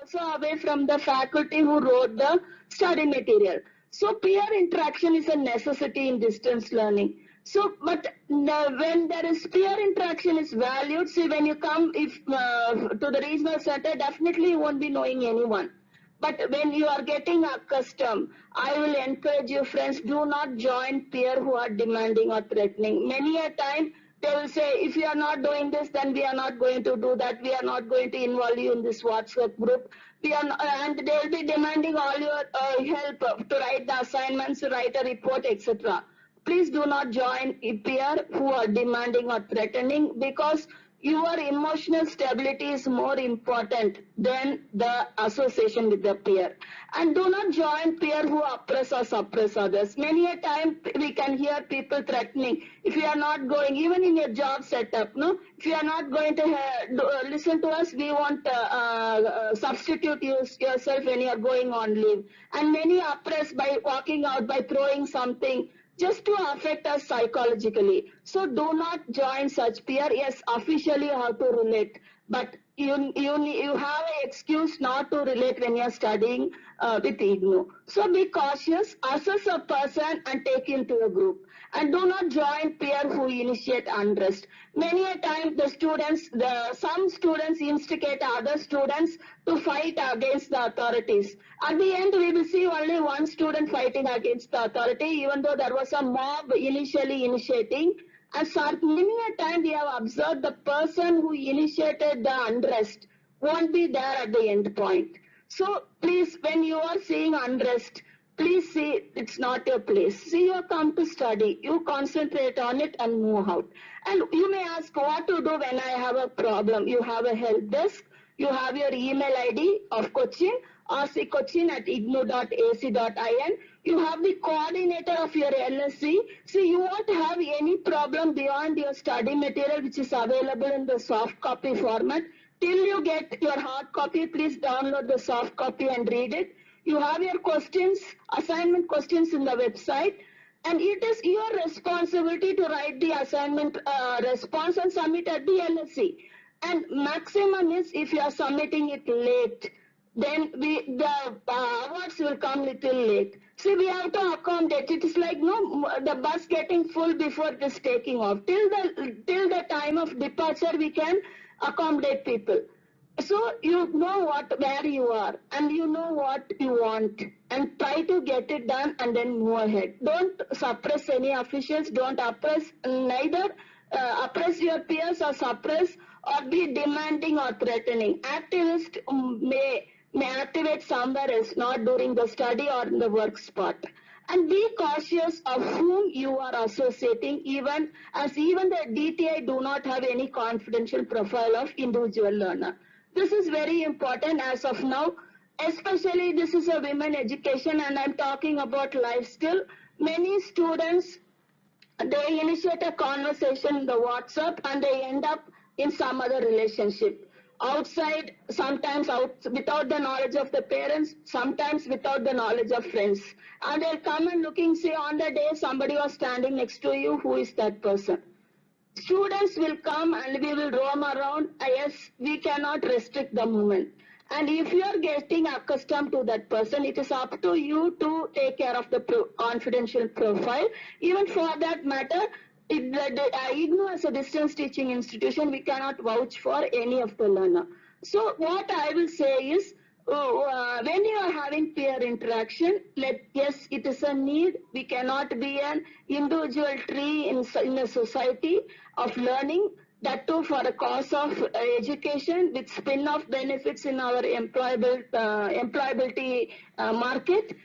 also away from the faculty who wrote the study material. So peer interaction is a necessity in distance learning. So, but uh, when there is peer interaction is valued, see when you come if uh, to the regional center, definitely you won't be knowing anyone. But when you are getting accustomed, I will encourage you friends, do not join peer who are demanding or threatening. Many a time they will say, if you are not doing this, then we are not going to do that. We are not going to involve you in this WhatsApp group. We are, and they will be demanding all your uh, help to write the assignments, to write a report, etc. Please do not join peer who are demanding or threatening because your emotional stability is more important than the association with the peer. And do not join peer who oppress or suppress others. Many a time we can hear people threatening, if you are not going, even in your job setup, no, if you are not going to listen to us, we want uh, uh, substitute you, yourself when you are going on leave. And many oppress by walking out, by throwing something, just to affect us psychologically. So do not join such peer. Yes, officially you have to relate, but you you you have an excuse not to relate when you're studying uh, with IGNOU. So be cautious, assess a person and take him to a group. And do not join peer who initiate unrest. Many a time the students, the some students instigate other students to fight against the authorities. At the end, we will see only one student fighting against the authority, even though there was a mob initially initiating. And so many a time we have observed the person who initiated the unrest won't be there at the end point. So please, when you are seeing unrest, please see it's not your place. See, you have come to study. You concentrate on it and move out. And you may ask what to do when I have a problem. You have a help desk. You have your email ID of Cochin, rccochin at ignou.ac.in. You have the coordinator of your LSC. See, you won't have any problem beyond your study material which is available in the soft copy format. Till you get your hard copy, please download the soft copy and read it. You have your questions, assignment questions in the website. And it is your responsibility to write the assignment uh, response and submit at the LSC. And maximum is if you are submitting it late, then we the uh, awards will come little late. See, we have to accommodate. It is like no the bus getting full before it is taking off. Till the till the time of departure, we can accommodate people. So you know what where you are and you know what you want and try to get it done and then move ahead. Don't suppress any officials. Don't oppress neither uh, oppress your peers or suppress or be demanding or threatening. Activists may may activate somewhere else, not during the study or in the work spot. And be cautious of whom you are associating, even as even the DTI do not have any confidential profile of individual learner. This is very important as of now, especially this is a women education and I'm talking about life skill. Many students, they initiate a conversation in the WhatsApp and they end up in some other relationship outside, sometimes out without the knowledge of the parents, sometimes without the knowledge of friends. And they'll come and looking, say on the day somebody was standing next to you, who is that person? Students will come and we will roam around. Yes, we cannot restrict the movement. And if you are getting accustomed to that person, it is up to you to take care of the pro confidential profile. Even for that matter, it, the, uh, IGNOU as a distance teaching institution, we cannot vouch for any of the learner. So what I will say is, uh, uh, when you are having peer interaction, let yes, it is a need. We cannot be an individual tree in, in a society of learning. that too for the cause of uh, education with spin-off benefits in our employable, uh, employability uh, market.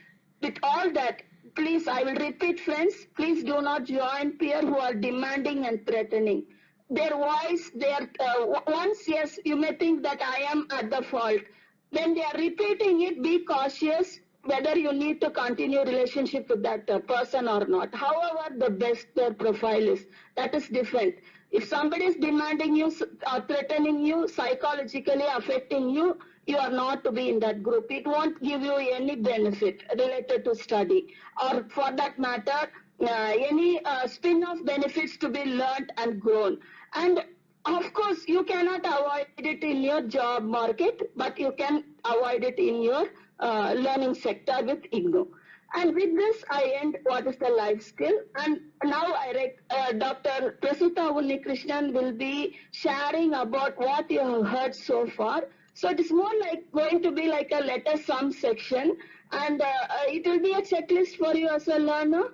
With all that, please, I will repeat friends, please do not join peer who are demanding and threatening. Their voice, their, uh, once yes, you may think that I am at the fault. When they are repeating it, be cautious whether you need to continue relationship with that uh, person or not. However, the best their profile is, that is different. If somebody is demanding you or threatening you, psychologically affecting you, you are not to be in that group. It won't give you any benefit related to study or for that matter, uh, any uh, spin-off benefits to be learned and grown. And of course, you cannot avoid it in your job market, but you can avoid it in your uh, learning sector with IGNOU. And with this, I end what is the life skill. And now I uh, Dr. Prasita Unnikrishnan will be sharing about what you have heard so far. So it is more like going to be like a letter sum section and uh, uh, it will be a checklist for you as a learner.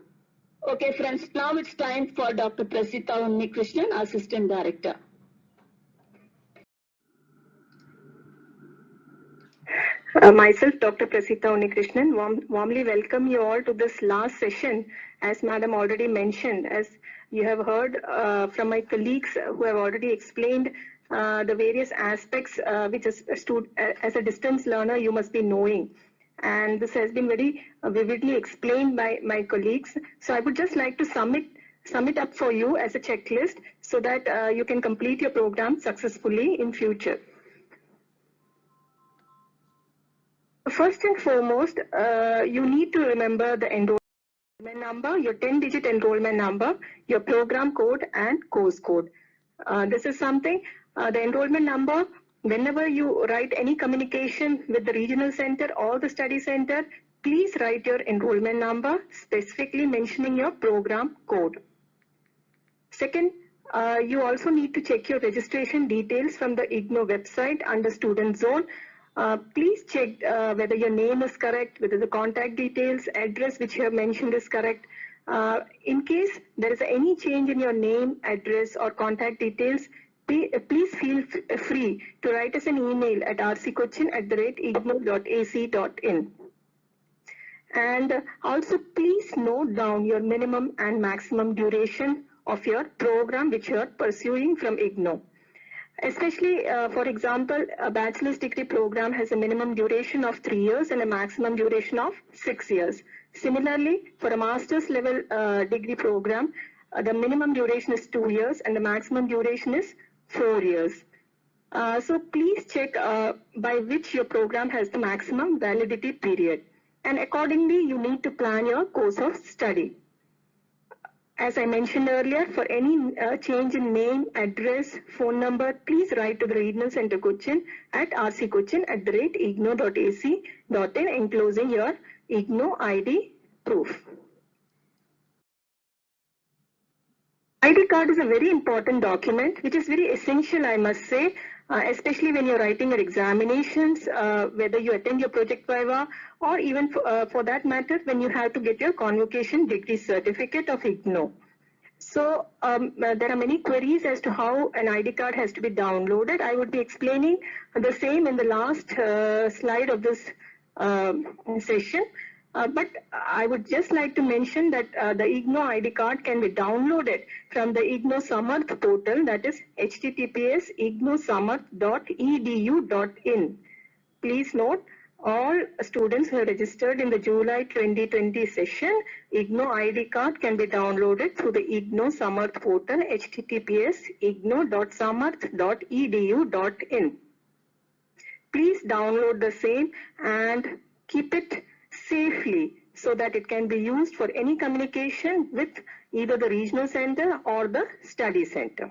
Okay, friends, now it's time for Dr. Prasita Unnikrishnan, Assistant Director. Uh, myself, Dr. Prasita Unnikrishnan, warm, warmly welcome you all to this last session. As Madam already mentioned, as you have heard uh, from my colleagues who have already explained uh, the various aspects uh, which as a, stud as a distance learner you must be knowing. And this has been very uh, vividly explained by my colleagues. So I would just like to sum it, sum it up for you as a checklist so that uh, you can complete your program successfully in future. First and foremost, uh, you need to remember the enrollment number, your 10-digit enrollment number, your program code, and course code. Uh, this is something, uh, the enrollment number, whenever you write any communication with the regional center or the study center, please write your enrollment number, specifically mentioning your program code. Second, uh, you also need to check your registration details from the IGNOU website under student zone uh, please check uh, whether your name is correct, whether the contact details, address which you have mentioned is correct. Uh, in case there is any change in your name, address or contact details, please feel free to write us an email at rccochin at the rate ignou.ac.in. And also please note down your minimum and maximum duration of your program which you are pursuing from IGNOU. Especially, uh, for example, a bachelor's degree program has a minimum duration of three years and a maximum duration of six years. Similarly, for a master's level uh, degree program, uh, the minimum duration is two years and the maximum duration is four years. Uh, so please check uh, by which your program has the maximum validity period. And accordingly, you need to plan your course of study. As I mentioned earlier, for any uh, change in name, address, phone number, please write to the Regional Center Cochin at rccochin at the rate ignou.ac.in enclosing your IGNOU ID proof. ID card is a very important document which is very essential I must say uh, especially when you're writing your examinations, uh, whether you attend your project viva or even for, uh, for that matter when you have to get your convocation degree certificate of IGNOU. So um, uh, there are many queries as to how an ID card has to be downloaded. I would be explaining the same in the last uh, slide of this um, session. Uh, but I would just like to mention that uh, the IGNOU ID card can be downloaded from the IGNOU Samarth portal that is https ignou.samarth.edu.in. Please note all students who are registered in the July 2020 session, IGNOU ID card can be downloaded through the IGNOU Samarth portal https ignou.samarth.edu.in. Please download the same and keep it safely so that it can be used for any communication with either the regional center or the study center.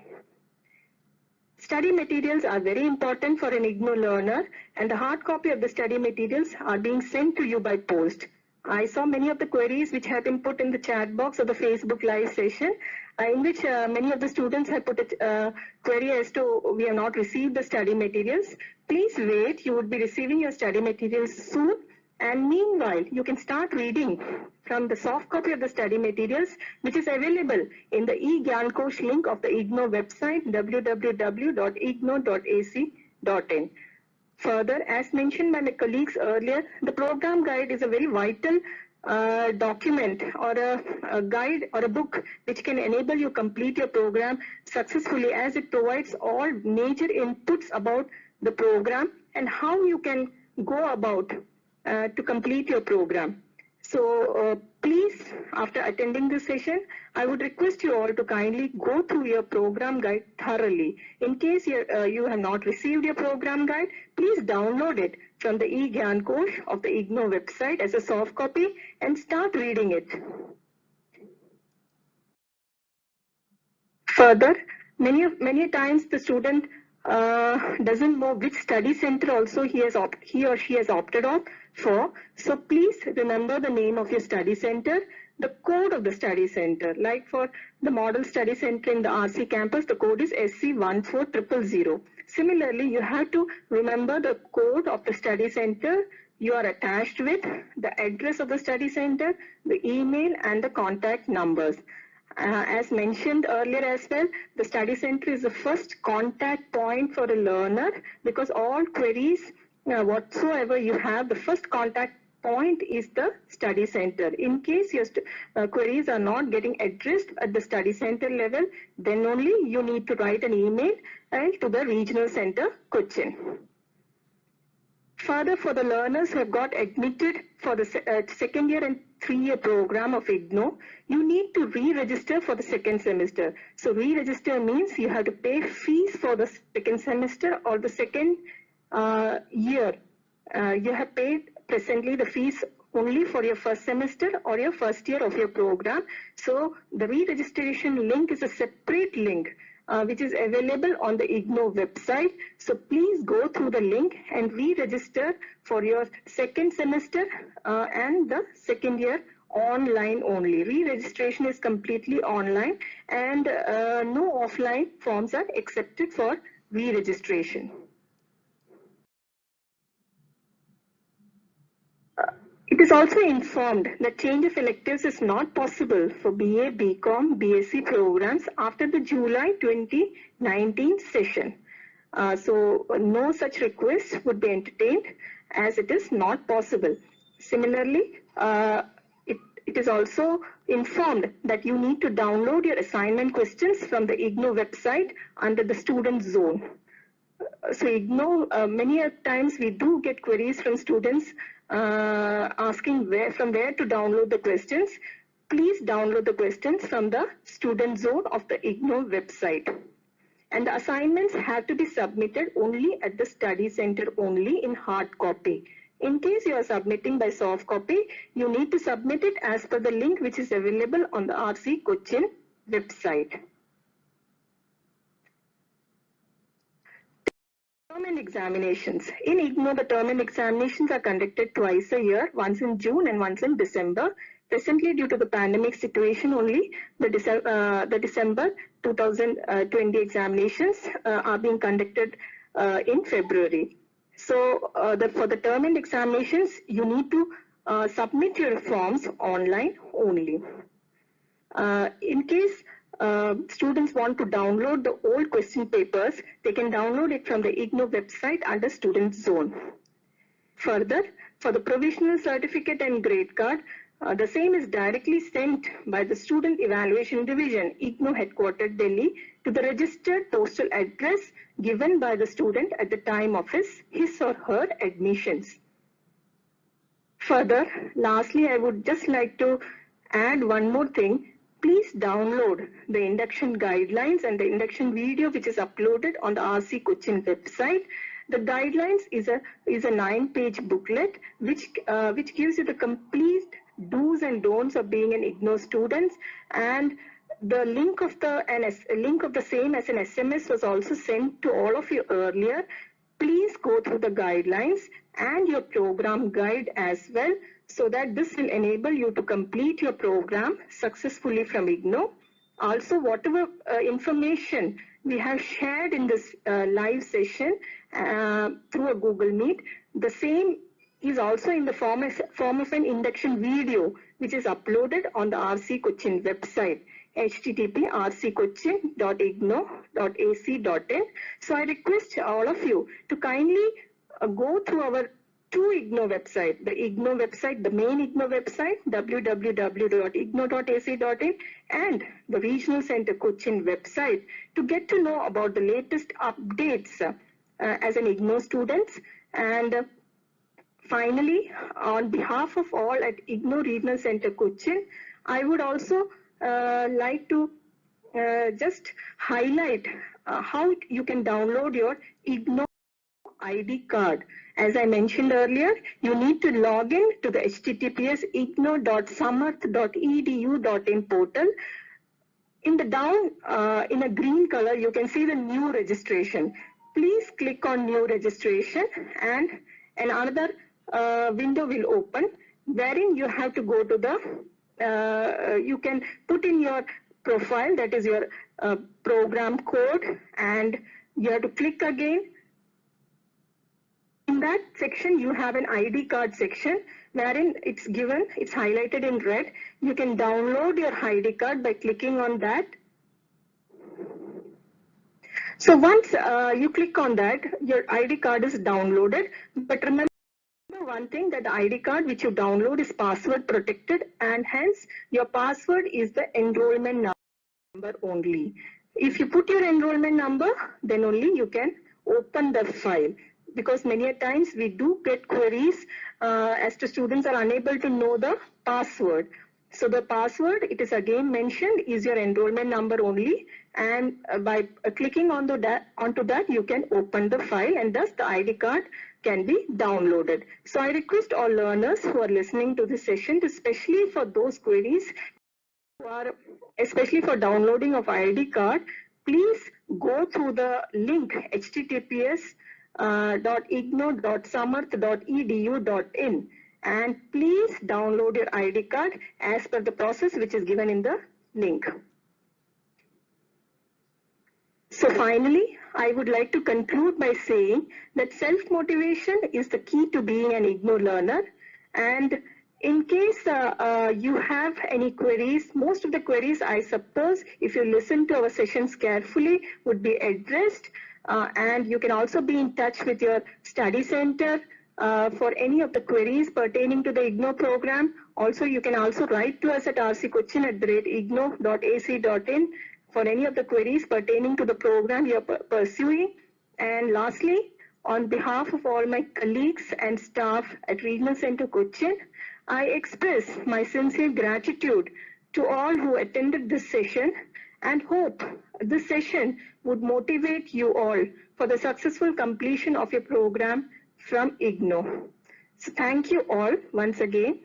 Study materials are very important for an IGNOU learner and the hard copy of the study materials are being sent to you by post. I saw many of the queries which have been put in the chat box of the Facebook live session uh, in which uh, many of the students have put a uh, query as to we have not received the study materials. Please wait, you would be receiving your study materials soon And meanwhile, you can start reading from the soft copy of the study materials, which is available in the eGyanKosh link of the IGNOU website, www.ignou.ac.in. Further, as mentioned by my colleagues earlier, the program guide is a very vital uh, document or a, a, guide or a book which can enable you complete your program successfully as it provides all major inputs about the program and how you can go about uh, to complete your program. So uh, please, after attending this session, I would request you all to kindly go through your program guide thoroughly. In case uh, you have not received your program guide, please download it from the eGyanKosh of the IGNOU website as a soft copy and start reading it. Further, many, many times the student uh, doesn't know which study center also he has he or she has opted on for. So please remember the name of your study center, the code of the study center. Like for the model study center in the RC campus, the code is SC14000. Similarly, you have to remember the code of the study center you are attached with, the address of the study center, the email and the contact numbers. Uh, as mentioned earlier as well, the study center is the first contact point for a learner because all queries whatsoever you have, the first contact point is the study center. In case your uh, queries are not getting addressed at the study center level, then only you need to write an email to the regional center Cochin. Further, for the learners who have got admitted for the uh, second year and three-year program of IGNOU, you need to re-register for the second semester. So re-register means you have to pay fees for the second semester or the second year. Uh, you have paid presently the fees only for your first semester or your first year of your program. So the re-registration link is a separate link uh, which is available on the IGNOU website. So please go through the link and re-register for your second semester uh, and the second year online only. Re-registration is completely online and uh, no offline forms are accepted for re-registration. It is also informed that change of electives is not possible for BA, BCom, BSc programs after the July 2019 session. Uh, so no such request would be entertained as it is not possible. Similarly, uh, it, it is also informed that you need to download your assignment questions from the IGNOU website under the student zone. Uh, so IGNOU, uh, many times we do get queries from students uh, asking where from where to download the questions, please download the questions from the student zone of the IGNOU website. And the assignments have to be submitted only at the study center only in hard copy. In case you are submitting by soft copy, you need to submit it as per the link which is available on the RC Cochin website. Term examinations. In IGNOU, the term examinations are conducted twice a year, once in June and once in December. Presently, due to the pandemic situation only, the, Dece uh, the December 2020 examinations uh, are being conducted uh, in February. So uh, the, for the term examinations, you need to uh, submit your forms online only. Uh, in case uh, students want to download the old question papers, they can download it from the IGNOU website under Student Zone. Further, for the provisional certificate and grade card, uh, the same is directly sent by the Student Evaluation Division, IGNOU headquartered Delhi, to the registered postal address given by the student at the time of his, his or her admissions. Further, lastly, I would just like to add one more thing please download the induction guidelines and the induction video which is uploaded on the RC Cochin website. The guidelines is a is a nine-page booklet which uh, which gives you the complete do's and don'ts of being an IGNOU student and the link of the NS, link of the same as an SMS was also sent to all of you earlier. Please go through the guidelines and your program guide as well so that this will enable you to complete your program successfully from IGNOU. Also, whatever uh, information we have shared in this uh, live session uh, through a Google Meet, the same is also in the form of, form of an induction video which is uploaded on the RC Cochin website http rccochin.ignou.ac.in. So I request all of you to kindly uh, go through our two IGNOU website, the IGNOU website, the main IGNOU website, www.ignou.ac.in and the Regional Center Cochin website to get to know about the latest updates uh, as an IGNOU student. And uh, finally, on behalf of all at IGNOU Regional Center Cochin, I would also uh, like to uh, just highlight uh, how you can download your IGNOU ID card. As I mentioned earlier, you need to log in to the https ignou.samarth.edu.in portal. In the down, uh, in a green color, you can see the new registration. Please click on new registration and another uh, window will open wherein you have to go to the, uh, you can put in your profile, that is your uh, program code and you have to click again in that section, you have an ID card section wherein it's given, it's highlighted in red. You can download your ID card by clicking on that. So once uh, you click on that, your ID card is downloaded. But remember one thing that the ID card which you download is password protected and hence your password is the enrollment number only. If you put your enrollment number, then only you can open the file because many a times we do get queries uh, as to students are unable to know the password. So the password, it is again mentioned, is your enrollment number only. And uh, by uh, clicking on the onto that, you can open the file and thus the ID card can be downloaded. So I request all learners who are listening to this session, especially for those queries who are, especially for downloading of ID card, please go through the link https uh, and please download your ID card as per the process which is given in the link. So finally, I would like to conclude by saying that self-motivation is the key to being an IGNOU learner. And in case uh, uh, you have any queries, most of the queries I suppose if you listen to our sessions carefully would be addressed uh, and you can also be in touch with your study center uh, for any of the queries pertaining to the IGNOU program. Also, you can also write to us at rccochin at the rate ignou.ac.in for any of the queries pertaining to the program you're pursuing. And lastly, on behalf of all my colleagues and staff at Regional Center Cochin, I express my sincere gratitude to all who attended this session and hope this session would motivate you all for the successful completion of your program from IGNOU. So thank you all once again